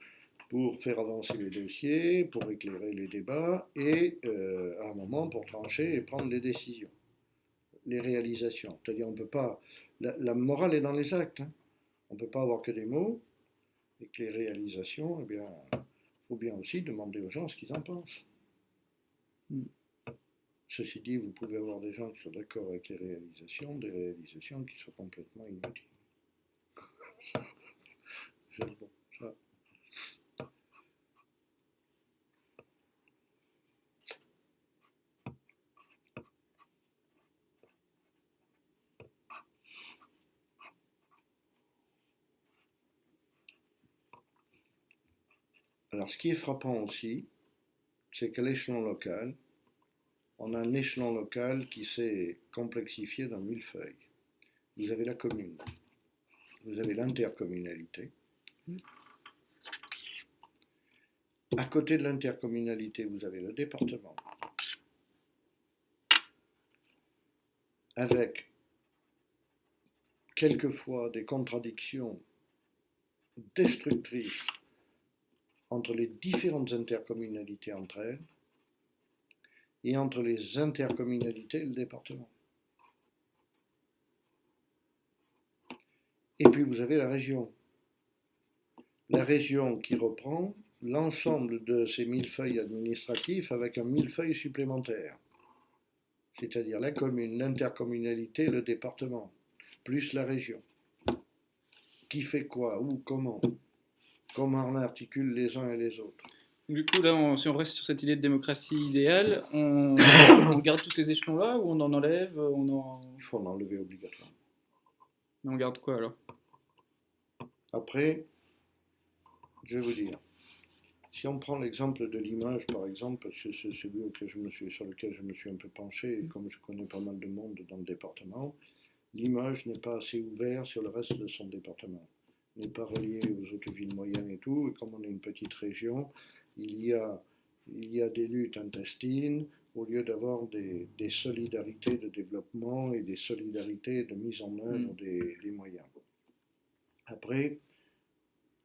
pour faire avancer les dossiers, pour éclairer les débats et euh, à un moment pour trancher et prendre les décisions, les réalisations. C'est-à-dire on peut pas, la, morale est dans les actes. Hein. On ne peut pas avoir que des mots, et que les réalisations, eh bien, il faut bien aussi demander aux gens ce qu'ils en pensent. Hmm. Ceci dit, vous pouvez avoir des gens qui sont d'accord avec les réalisations, des réalisations qui sont complètement inutiles. Alors, ce qui est frappant aussi, c'est qu'à l'échelon local, on a un échelon local qui s'est complexifié dans mille feuilles. Vous avez la commune, vous avez l'intercommunalité. À côté de l'intercommunalité, vous avez le département, avec quelquefois des contradictions destructrices entre les différentes intercommunalités entre elles et entre les intercommunalités et le département. Et puis vous avez la région. La région qui reprend l'ensemble de ces millefeuilles administratifs avec un millefeuille supplémentaire, c'est-à-dire la commune, l'intercommunalité, le département, plus la région. Qui fait quoi, où, comment? Comment on articule les uns et les autres. Du coup, là, si on reste sur cette idée de démocratie idéale, on, garde tous ces échelons-là ou on en enlève on en... Il faut en enlever obligatoirement. on garde quoi alors? Après, je vais vous dire, si on prend l'exemple de l'image, par exemple, c'est celui je me suis, sur lequel je me suis un peu penché, et comme je connais pas mal de monde dans le département, l'image n'est pas assez ouverte sur le reste de son département n'est pas relié aux autres villes moyennes et tout. Et comme on est une petite région, il y a, il y a des luttes intestines au lieu d'avoir des, des, solidarités de développement et des solidarités de mise en œuvre mm. des, des, moyens. Après,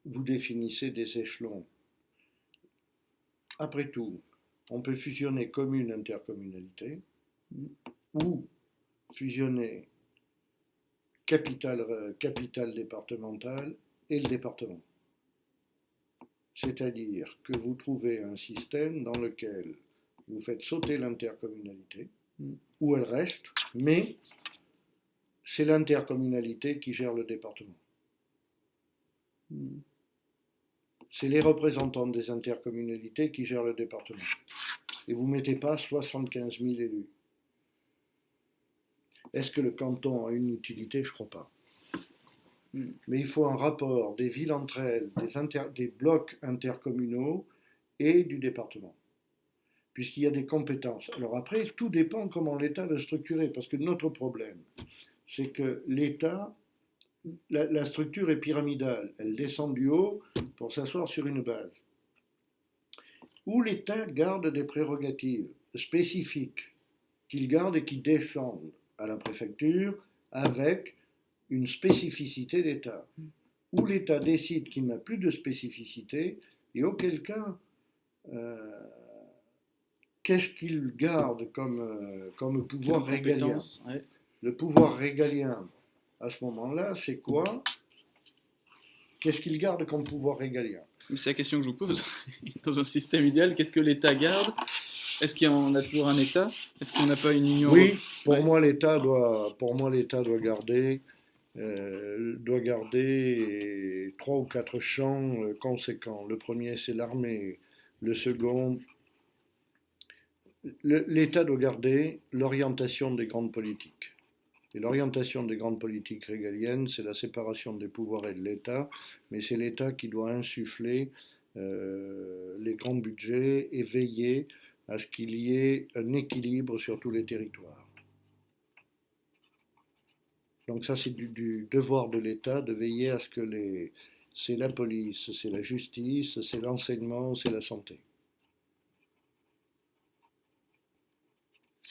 vous définissez des échelons. Après tout, on peut fusionner commune-intercommunalité mm. ou fusionner capitale, euh, capitale départementale et le département. C'est-à-dire que vous trouvez un système dans lequel vous faites sauter l'intercommunalité, mm. où elle reste, mais c'est l'intercommunalité qui gère le département. Mm. C'est les représentants des intercommunalités qui gèrent le département. Et vous ne mettez pas 75 000 élus. Est-ce que le canton a une utilité? Je ne crois pas. Hmm. Mais il faut un rapport des villes entre elles, des, des blocs intercommunaux et du département, puisqu'il y a des compétences. Alors après, tout dépend comment l'État va structurer, parce que notre problème, c'est que l'État, la, la, structure est pyramidale, elle descend du haut pour s'asseoir sur une base, où l'État garde des prérogatives spécifiques qu'il garde et qui descendent à la préfecture avec une spécificité d'État, où l'État décide qu'il n'a plus de spécificité, et auquel cas, euh, qu'est-ce qu'il garde comme, euh, comme pouvoir régalien? Le pouvoir régalien, à ce moment-là, c'est quoi? Qu'est-ce qu'il garde comme pouvoir régalien? C'est la question que je vous pose. Dans un système idéal, qu'est-ce que l'État garde? Est-ce qu'on a toujours un État? Est-ce qu'on n'a pas une union? Oui, pour moi l'État doit, pour moi l'État doit garder euh, doit garder trois ou quatre champs euh, conséquents. Le premier, c'est l'armée. Le second, l'État doit garder l'orientation des grandes politiques. Et l'orientation des grandes politiques régaliennes, c'est la séparation des pouvoirs et de l'État, mais c'est l'État qui doit insuffler euh, les grands budgets et veiller à ce qu'il y ait un équilibre sur tous les territoires. Donc ça, c'est du, devoir de l'État de veiller à ce que les... C'est la police, c'est la justice, c'est l'enseignement, c'est la santé.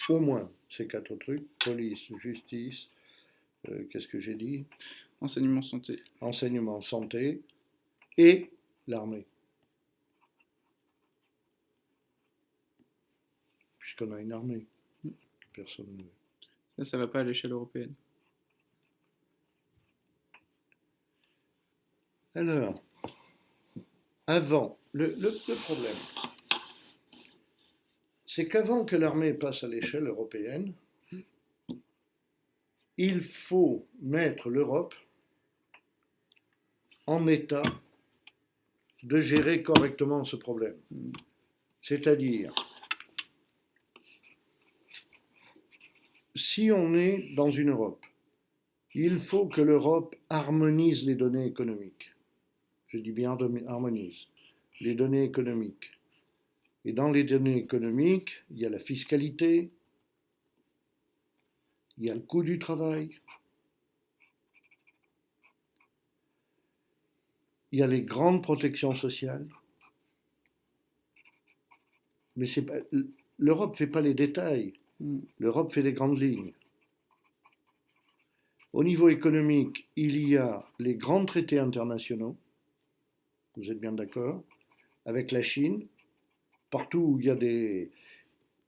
Au moins ces quatre trucs, police, justice, euh, qu'est-ce que j'ai dit? Enseignement santé. Enseignement santé et l'armée. A une armée. Personne ne... Ça, ça va pas à l'échelle européenne. Alors, avant, le, problème, c'est qu'avant que l'armée passe à l'échelle européenne, il faut mettre l'Europe en état de gérer correctement ce problème. C'est-à-dire, si on est dans une Europe, il faut que l'Europe harmonise les données économiques je dis bien harmonise, les données économiques. Et dans les données économiques, il y a la fiscalité, il y a le coût du travail, il y a les grandes protections sociales. Mais l'Europe ne fait pas les détails. l'Europe fait les grandes lignes. Au niveau économique, il y a les grands traités internationaux, vous êtes bien d'accord, avec la Chine, partout où il y a des...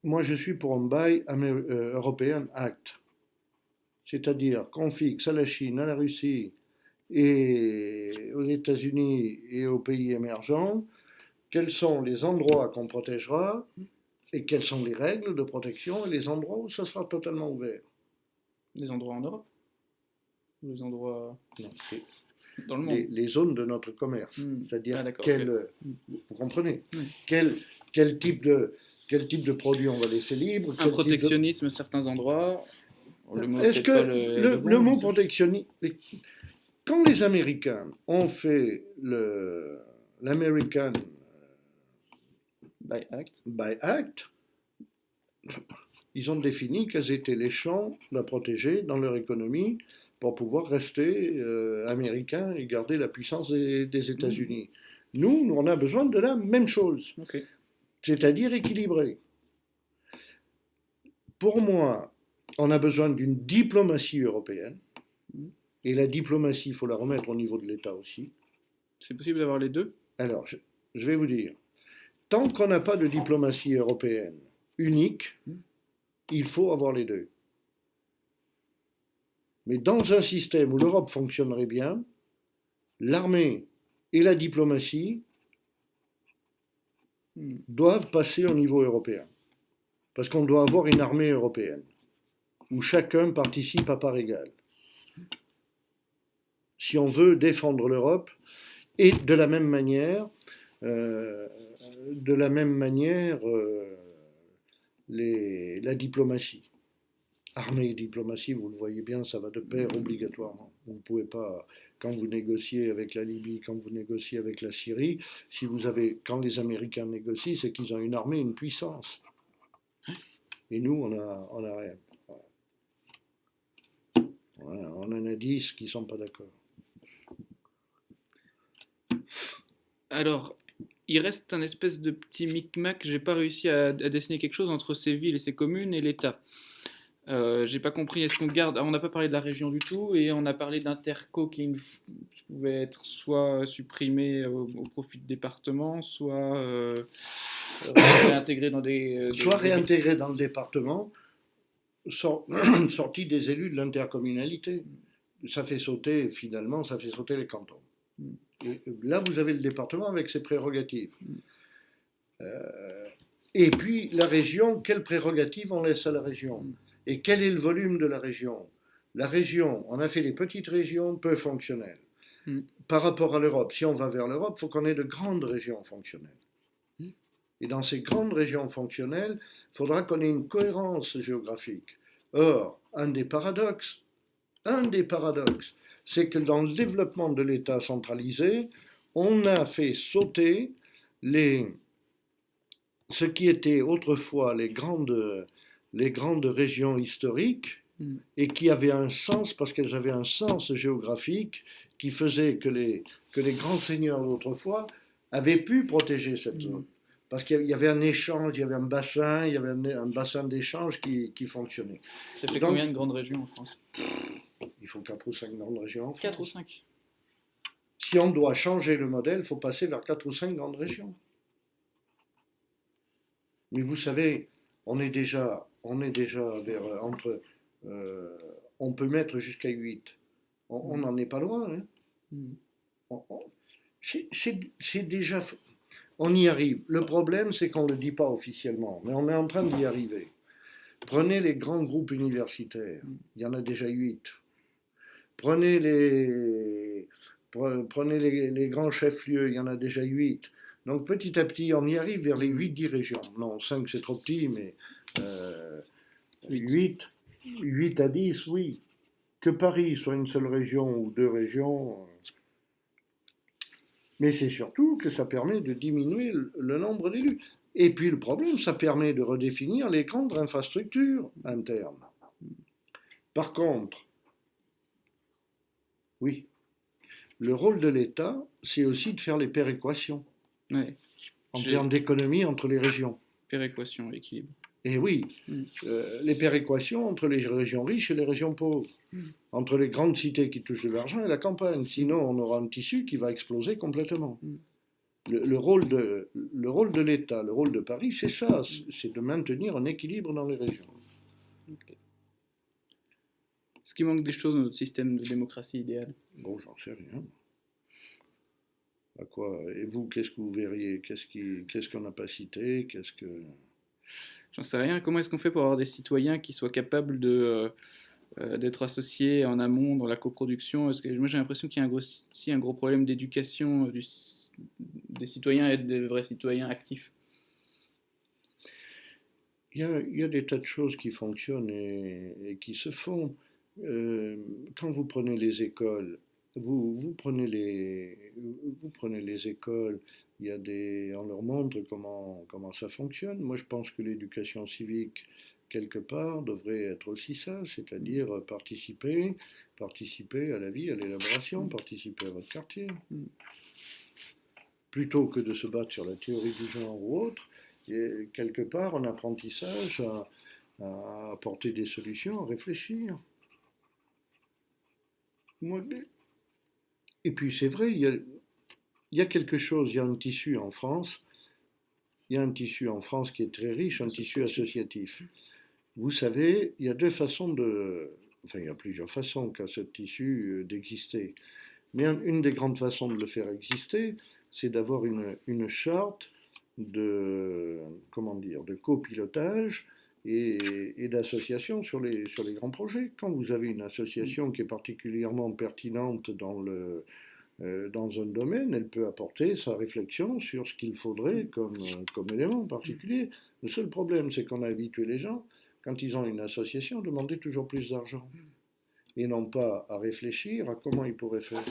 Moi, je suis pour un Buy euh, European Act, c'est-à-dire qu'on fixe à la Chine, à la Russie et aux États-Unis et aux pays émergents quels sont les endroits qu'on protégera et quelles sont les règles de protection et les endroits où ça sera totalement ouvert? Les endroits en Europe? Les endroits... Non, les, zones de notre commerce. Hmm. C'est-à-dire, ah, quel, vous comprenez quel, quel, type de, quel type de produit on va laisser libre Un protectionnisme à certains endroits Est-ce que le, mot protectionnisme. Quand les Américains ont fait l'American by Act. by Act, ils ont défini quels étaient les champs à protéger dans leur économie pour pouvoir rester euh, américain et garder la puissance des, États-Unis. Nous, on a besoin de la même chose, c'est-à-dire équilibré. Pour moi, on a besoin d'une diplomatie européenne, mm. et la diplomatie, il faut la remettre au niveau de l'État aussi. C'est possible d'avoir les deux? Alors, je, je, vais vous dire, tant qu'on n'a pas de diplomatie européenne unique, il faut avoir les deux. Mais dans un système où l'Europe fonctionnerait bien, l'armée et la diplomatie doivent passer au niveau européen. Parce qu'on doit avoir une armée européenne, où chacun participe à part égale. Si on veut défendre l'Europe, et de la même manière, euh, de la même manière, euh, la diplomatie. Armée et diplomatie, vous le voyez bien, ça va de pair obligatoirement. Vous ne pouvez pas, quand vous négociez avec la Libye, quand vous négociez avec la Syrie, si vous avez, quand les Américains négocient, c'est qu'ils ont une armée, une puissance. Et nous, on a, on a rien. On en a dix qui ne sont pas d'accord. Alors, il reste un espèce de petit micmac. J'ai pas réussi à, à, dessiner quelque chose entre ces villes et ces communes et l'État. Euh, J'ai pas compris. Est-ce qu'on garde On n'a pas parlé de la région du tout et on a parlé d'interco qui pouvait être soit supprimé au, au profit de département, soit euh, réintégré dans des, euh, soit des... réintégré dans le département, sort, sorti des élus de l'intercommunalité. Ça fait sauter finalement, ça fait sauter les cantons. Là, vous avez le département avec ses prérogatives. Euh, et puis la région, quelles prérogatives on laisse à la région? Et quel est le volume de la région? La région, on a fait des petites régions peu fonctionnelles. Mm. Par rapport à l'Europe, si on va vers l'Europe, il faut qu'on ait de grandes régions fonctionnelles. Mm. Et dans ces grandes régions fonctionnelles, il faudra qu'on ait une cohérence géographique. Or, un des paradoxes, un des paradoxes, c'est que dans le développement de l'État centralisé, on a fait sauter les, ce qui était autrefois les grandes, les grandes régions historiques mm. et qui avaient un sens parce qu'elles avaient un sens géographique qui faisait que les, que les grands seigneurs d'autrefois avaient pu protéger cette mm. zone. Parce qu'il y avait un échange, il y avait un bassin, il y avait un, un bassin d'échange qui, qui, fonctionnait. Ça fait Donc, combien de grandes régions en France? Il faut 4 ou 5 grandes régions en France. 4 ou 5 Si on doit changer le modèle, il faut passer vers 4 ou 5 grandes régions. Mais vous savez, on est déjà on est déjà vers, entre. Euh, on peut mettre jusqu'à 8. On n'en est pas loin. Hein. Mm. C'est déjà. On y arrive. Le problème, c'est qu'on ne le dit pas officiellement, mais on est en train d'y arriver. Prenez les grands groupes universitaires, il y en a déjà 8. Prenez les, prenez les, les grands chefs-lieux, il y en a déjà 8. Donc petit à petit, on y arrive vers les 8-10 régions. Non, 5 c'est trop petit, mais euh, 8, 8 à 10, oui. Que Paris soit une seule région ou deux régions. Euh, mais c'est surtout que ça permet de diminuer le nombre d'élus. Et puis le problème, ça permet de redéfinir les grandes infrastructures internes. Par contre, oui, le rôle de l'État, c'est aussi de faire les péréquations. Ouais. En termes d'économie entre les régions. Péréquation, équilibre. Et oui, mm. euh, les péréquations entre les régions riches et les régions pauvres, mm. entre les grandes cités qui touchent de l'argent et la campagne. Sinon, on aura un tissu qui va exploser complètement. Mm. Le, le, rôle de, le rôle de l'État, le rôle de Paris, c'est ça, c'est de maintenir un équilibre dans les régions. Okay. Est-ce qu'il manque des choses dans notre système de démocratie idéale Bon, j'en sais rien. À quoi Et vous, qu'est-ce que vous verriez? Qu'est-ce qu'on qu qu n'a pas cité? Qu'est-ce que j'en sais rien. Comment est-ce qu'on fait pour avoir des citoyens qui soient capables de euh, d'être associés en amont dans la coproduction? Que moi j'ai l'impression qu'il y a un gros, aussi un gros problème d'éducation euh, des citoyens et être des vrais citoyens actifs. Il y, a, il y a des tas de choses qui fonctionnent et, et qui se font. Euh, quand vous prenez les écoles, vous, vous, prenez les, écoles, il y a des, on leur montre comment, comment ça fonctionne. Moi, je pense que l'éducation civique, quelque part, devrait être aussi ça, c'est-à-dire participer, participer à la vie, à l'élaboration, participer à votre quartier. Plutôt que de se battre sur la théorie du genre ou autre, quelque part, un apprentissage à, à apporter des solutions, à réfléchir. Et puis c'est vrai, il y a, il y a quelque chose, il y a un tissu en France, il y a un tissu en France qui est très riche, un tissu associatif. Vous savez, il y a deux façons de, enfin il y a plusieurs façons qu'a ce tissu euh, d'exister. Mais une des grandes façons de le faire exister, c'est d'avoir une, une charte de, comment dire, de copilotage et, d'associations sur les, sur les grands projets. Quand vous avez une association qui est particulièrement pertinente dans, le, euh, dans un domaine, elle peut apporter sa réflexion sur ce qu'il faudrait comme, comme élément particulier. Le seul problème, c'est qu'on a habitué les gens, quand ils ont une association, à demander toujours plus d'argent. Et non pas à réfléchir à comment ils pourraient faire.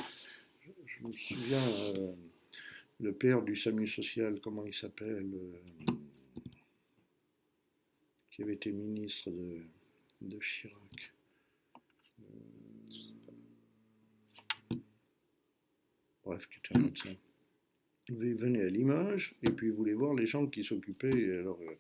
Je, me souviens, euh, le père du SAMU social, comment il s'appelle euh, qui avait été ministre de, Chirac. Euh, bref, qui était un médecin. Il venait à l'image et puis il voulait voir les gens qui s'occupaient. Alors, euh,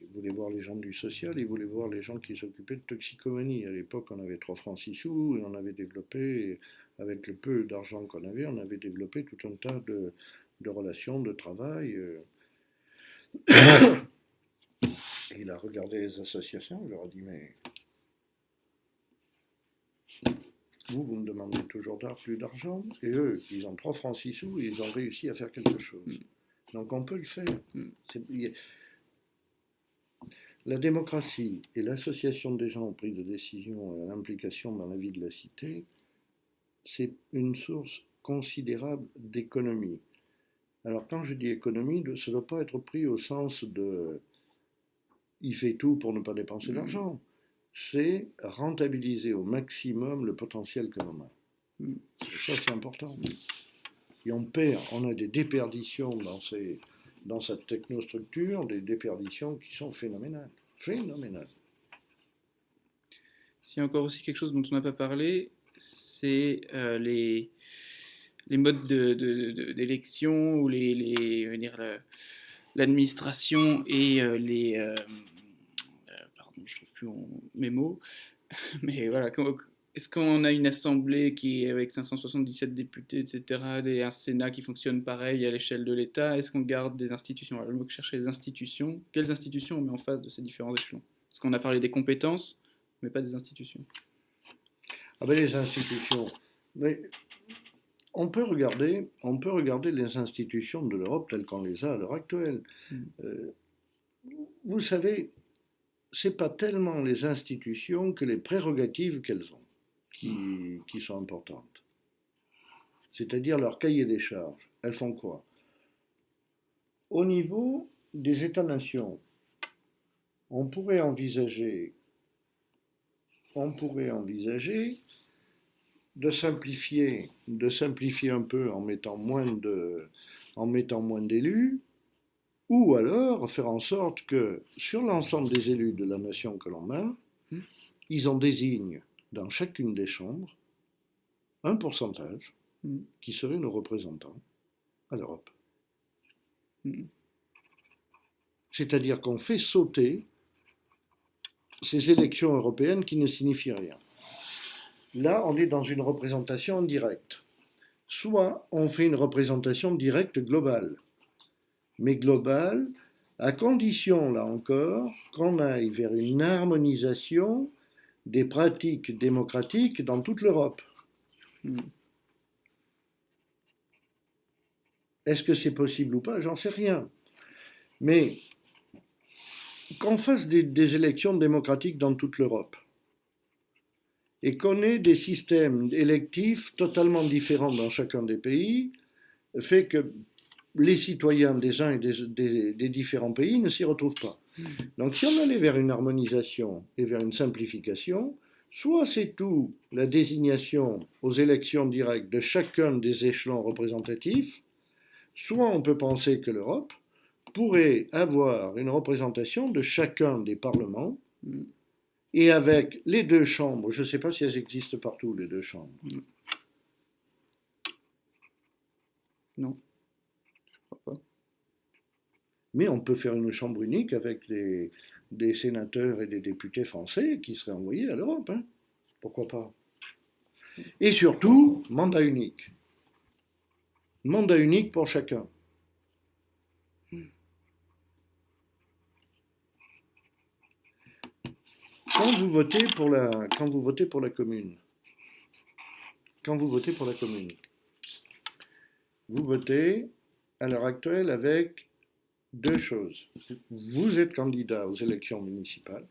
il voulait voir les gens du social, il voulait voir les gens qui s'occupaient de toxicomanie. À l'époque, on avait 3 francs 6 sous et on avait développé, avec le peu d'argent qu'on avait, on avait développé tout un tas de, relations, de travail. Euh. Il a regardé les associations, il leur a dit Mais vous, vous me demandez toujours plus d'argent, et eux, ils ont 3 francs 6 sous et ils ont réussi à faire quelque chose. Mm. Donc on peut le faire. Mm. La démocratie et l'association des gens au prix de décision et l'implication dans la vie de la cité, c'est une source considérable d'économie. Alors quand je dis économie, ça ne doit pas être pris au sens de il fait tout pour ne pas dépenser mm. d'argent. C'est rentabiliser au maximum le potentiel que l'on a. Mm. Ça, c'est important. Et on perd, on a des déperditions dans, ces, dans cette technostructure, des déperditions qui sont phénoménales. Phénoménales. S'il y a encore aussi quelque chose dont on n'a pas parlé, c'est euh, les, les modes d'élection ou les, les l'administration et euh, les, euh, je trouve plus mes mots, mais voilà, est-ce qu'on a une assemblée qui est avec 577 députés, etc., et un Sénat qui fonctionne pareil à l'échelle de l'État Est-ce qu'on garde des institutions? Alors, le mot que chercher les institutions, quelles institutions on met en face de ces différents échelons? Parce qu'on a parlé des compétences, mais pas des institutions. Ah ben les institutions, mais on peut regarder, on peut regarder les institutions de l'Europe telles qu'on les a à l'heure actuelle. Hmm. Euh, vous savez, c'est pas tellement les institutions que les prérogatives qu'elles ont qui, qui, sont importantes. C'est-à-dire leur cahier des charges. Elles font quoi? Au niveau des États-nations, on pourrait envisager, on pourrait envisager de simplifier, de simplifier un peu en mettant moins de, en mettant moins d'élus, ou alors faire en sorte que sur l'ensemble des élus de la nation que l'on a, hmm. ils en désignent dans chacune des chambres un pourcentage hmm. qui serait nos représentants à l'Europe. Hmm. C'est-à-dire qu'on fait sauter ces élections européennes qui ne signifient rien. Là, on est dans une représentation directe. Soit on fait une représentation directe globale mais globale, à condition, là encore, qu'on aille vers une harmonisation des pratiques démocratiques dans toute l'Europe. Hmm. Est-ce que c'est possible ou pas? J'en sais rien. Mais qu'on fasse des, des, élections démocratiques dans toute l'Europe et qu'on ait des systèmes électifs totalement différents dans chacun des pays, fait que les citoyens des uns et des, différents pays ne s'y retrouvent pas. Hmm. Donc si on allait vers une harmonisation et vers une simplification, soit c'est tout la désignation aux élections directes de chacun des échelons représentatifs, soit on peut penser que l'Europe pourrait avoir une représentation de chacun des parlements, hmm. et avec les deux chambres, je ne sais pas si elles existent partout, les deux chambres. Non. Mais on peut faire une chambre unique avec des sénateurs et des députés français qui seraient envoyés à l'Europe. Hein. Pourquoi pas? Et surtout, mandat unique. Mandat unique pour chacun. Quand vous votez pour la, quand vous votez pour la commune, quand vous votez pour la commune, vous votez à l'heure actuelle avec deux choses. Vous êtes candidat aux élections municipales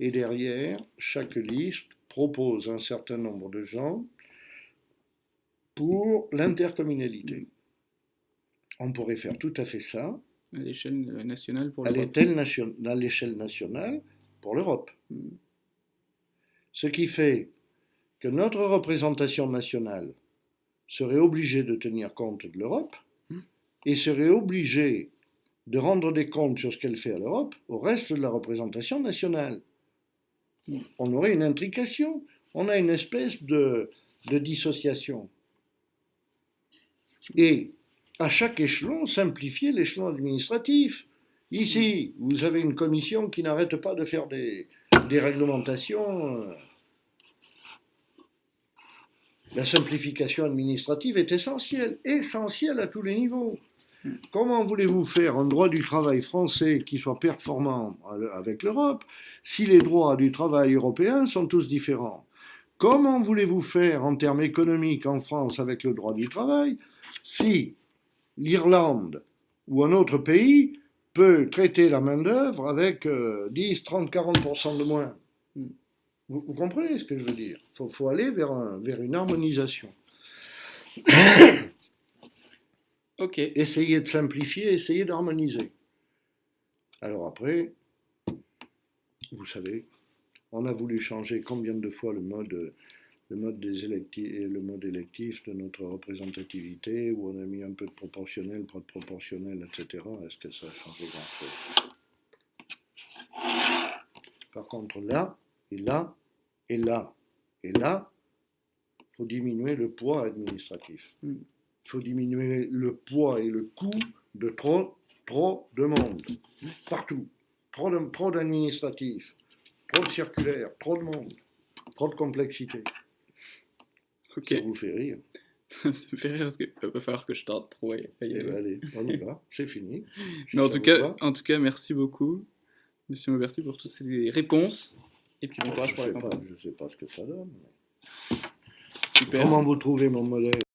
et derrière, chaque liste propose un certain nombre de gens pour l'intercommunalité. On pourrait faire tout à fait ça. À l'échelle nationale pour À l'Europe. l'échelle nationale pour l'Europe. Ce qui fait que notre représentation nationale serait obligée de tenir compte de l'Europe et serait obligée de rendre des comptes sur ce qu'elle fait à l'Europe au reste de la représentation nationale. On aurait une intrication, on a une espèce de, de dissociation. Et à chaque échelon, simplifier l'échelon administratif. Ici, vous avez une commission qui n'arrête pas de faire des, des réglementations. La simplification administrative est essentielle, essentielle à tous les niveaux. Comment voulez-vous faire un droit du travail français qui soit performant avec l'Europe si les droits du travail européens sont tous différents? Comment voulez-vous faire en termes économiques en France avec le droit du travail si l'Irlande ou un autre pays peut traiter la main-d'œuvre avec euh, 10, 30, 40% de moins? Vous, vous comprenez ce que je veux dire? Il faut, faut aller vers, un- vers une harmonisation. Ok. Essayer de simplifier, essayer d'harmoniser. Alors après, vous savez, on a voulu changer combien de fois le mode, le mode, des électi- le mode électif de notre représentativité, où on a mis un peu de proportionnel, pas de proportionnel, etc. Est-ce que ça a changé grand-chose? Par contre, là, et là, et là, et là, il faut diminuer le poids administratif. Mm. Il faut diminuer le poids et le coût de trop, trop de monde. Partout. Trop d'administratifs, trop de circulaires, trop de monde, trop de complexité. Ça vous fait rire. Ça me fait rire parce qu'il va falloir que je tente trop. y Eh ben, allez, on y va, c'est fini. Si Mais en tout, cas, va. en tout cas, merci beaucoup, Monsieur Mauberti, pour toutes ces réponses. Et puis bon courage je pour la campagne. je sais pas ce que ça donne. Super. Comment vous trouvez mon modèle?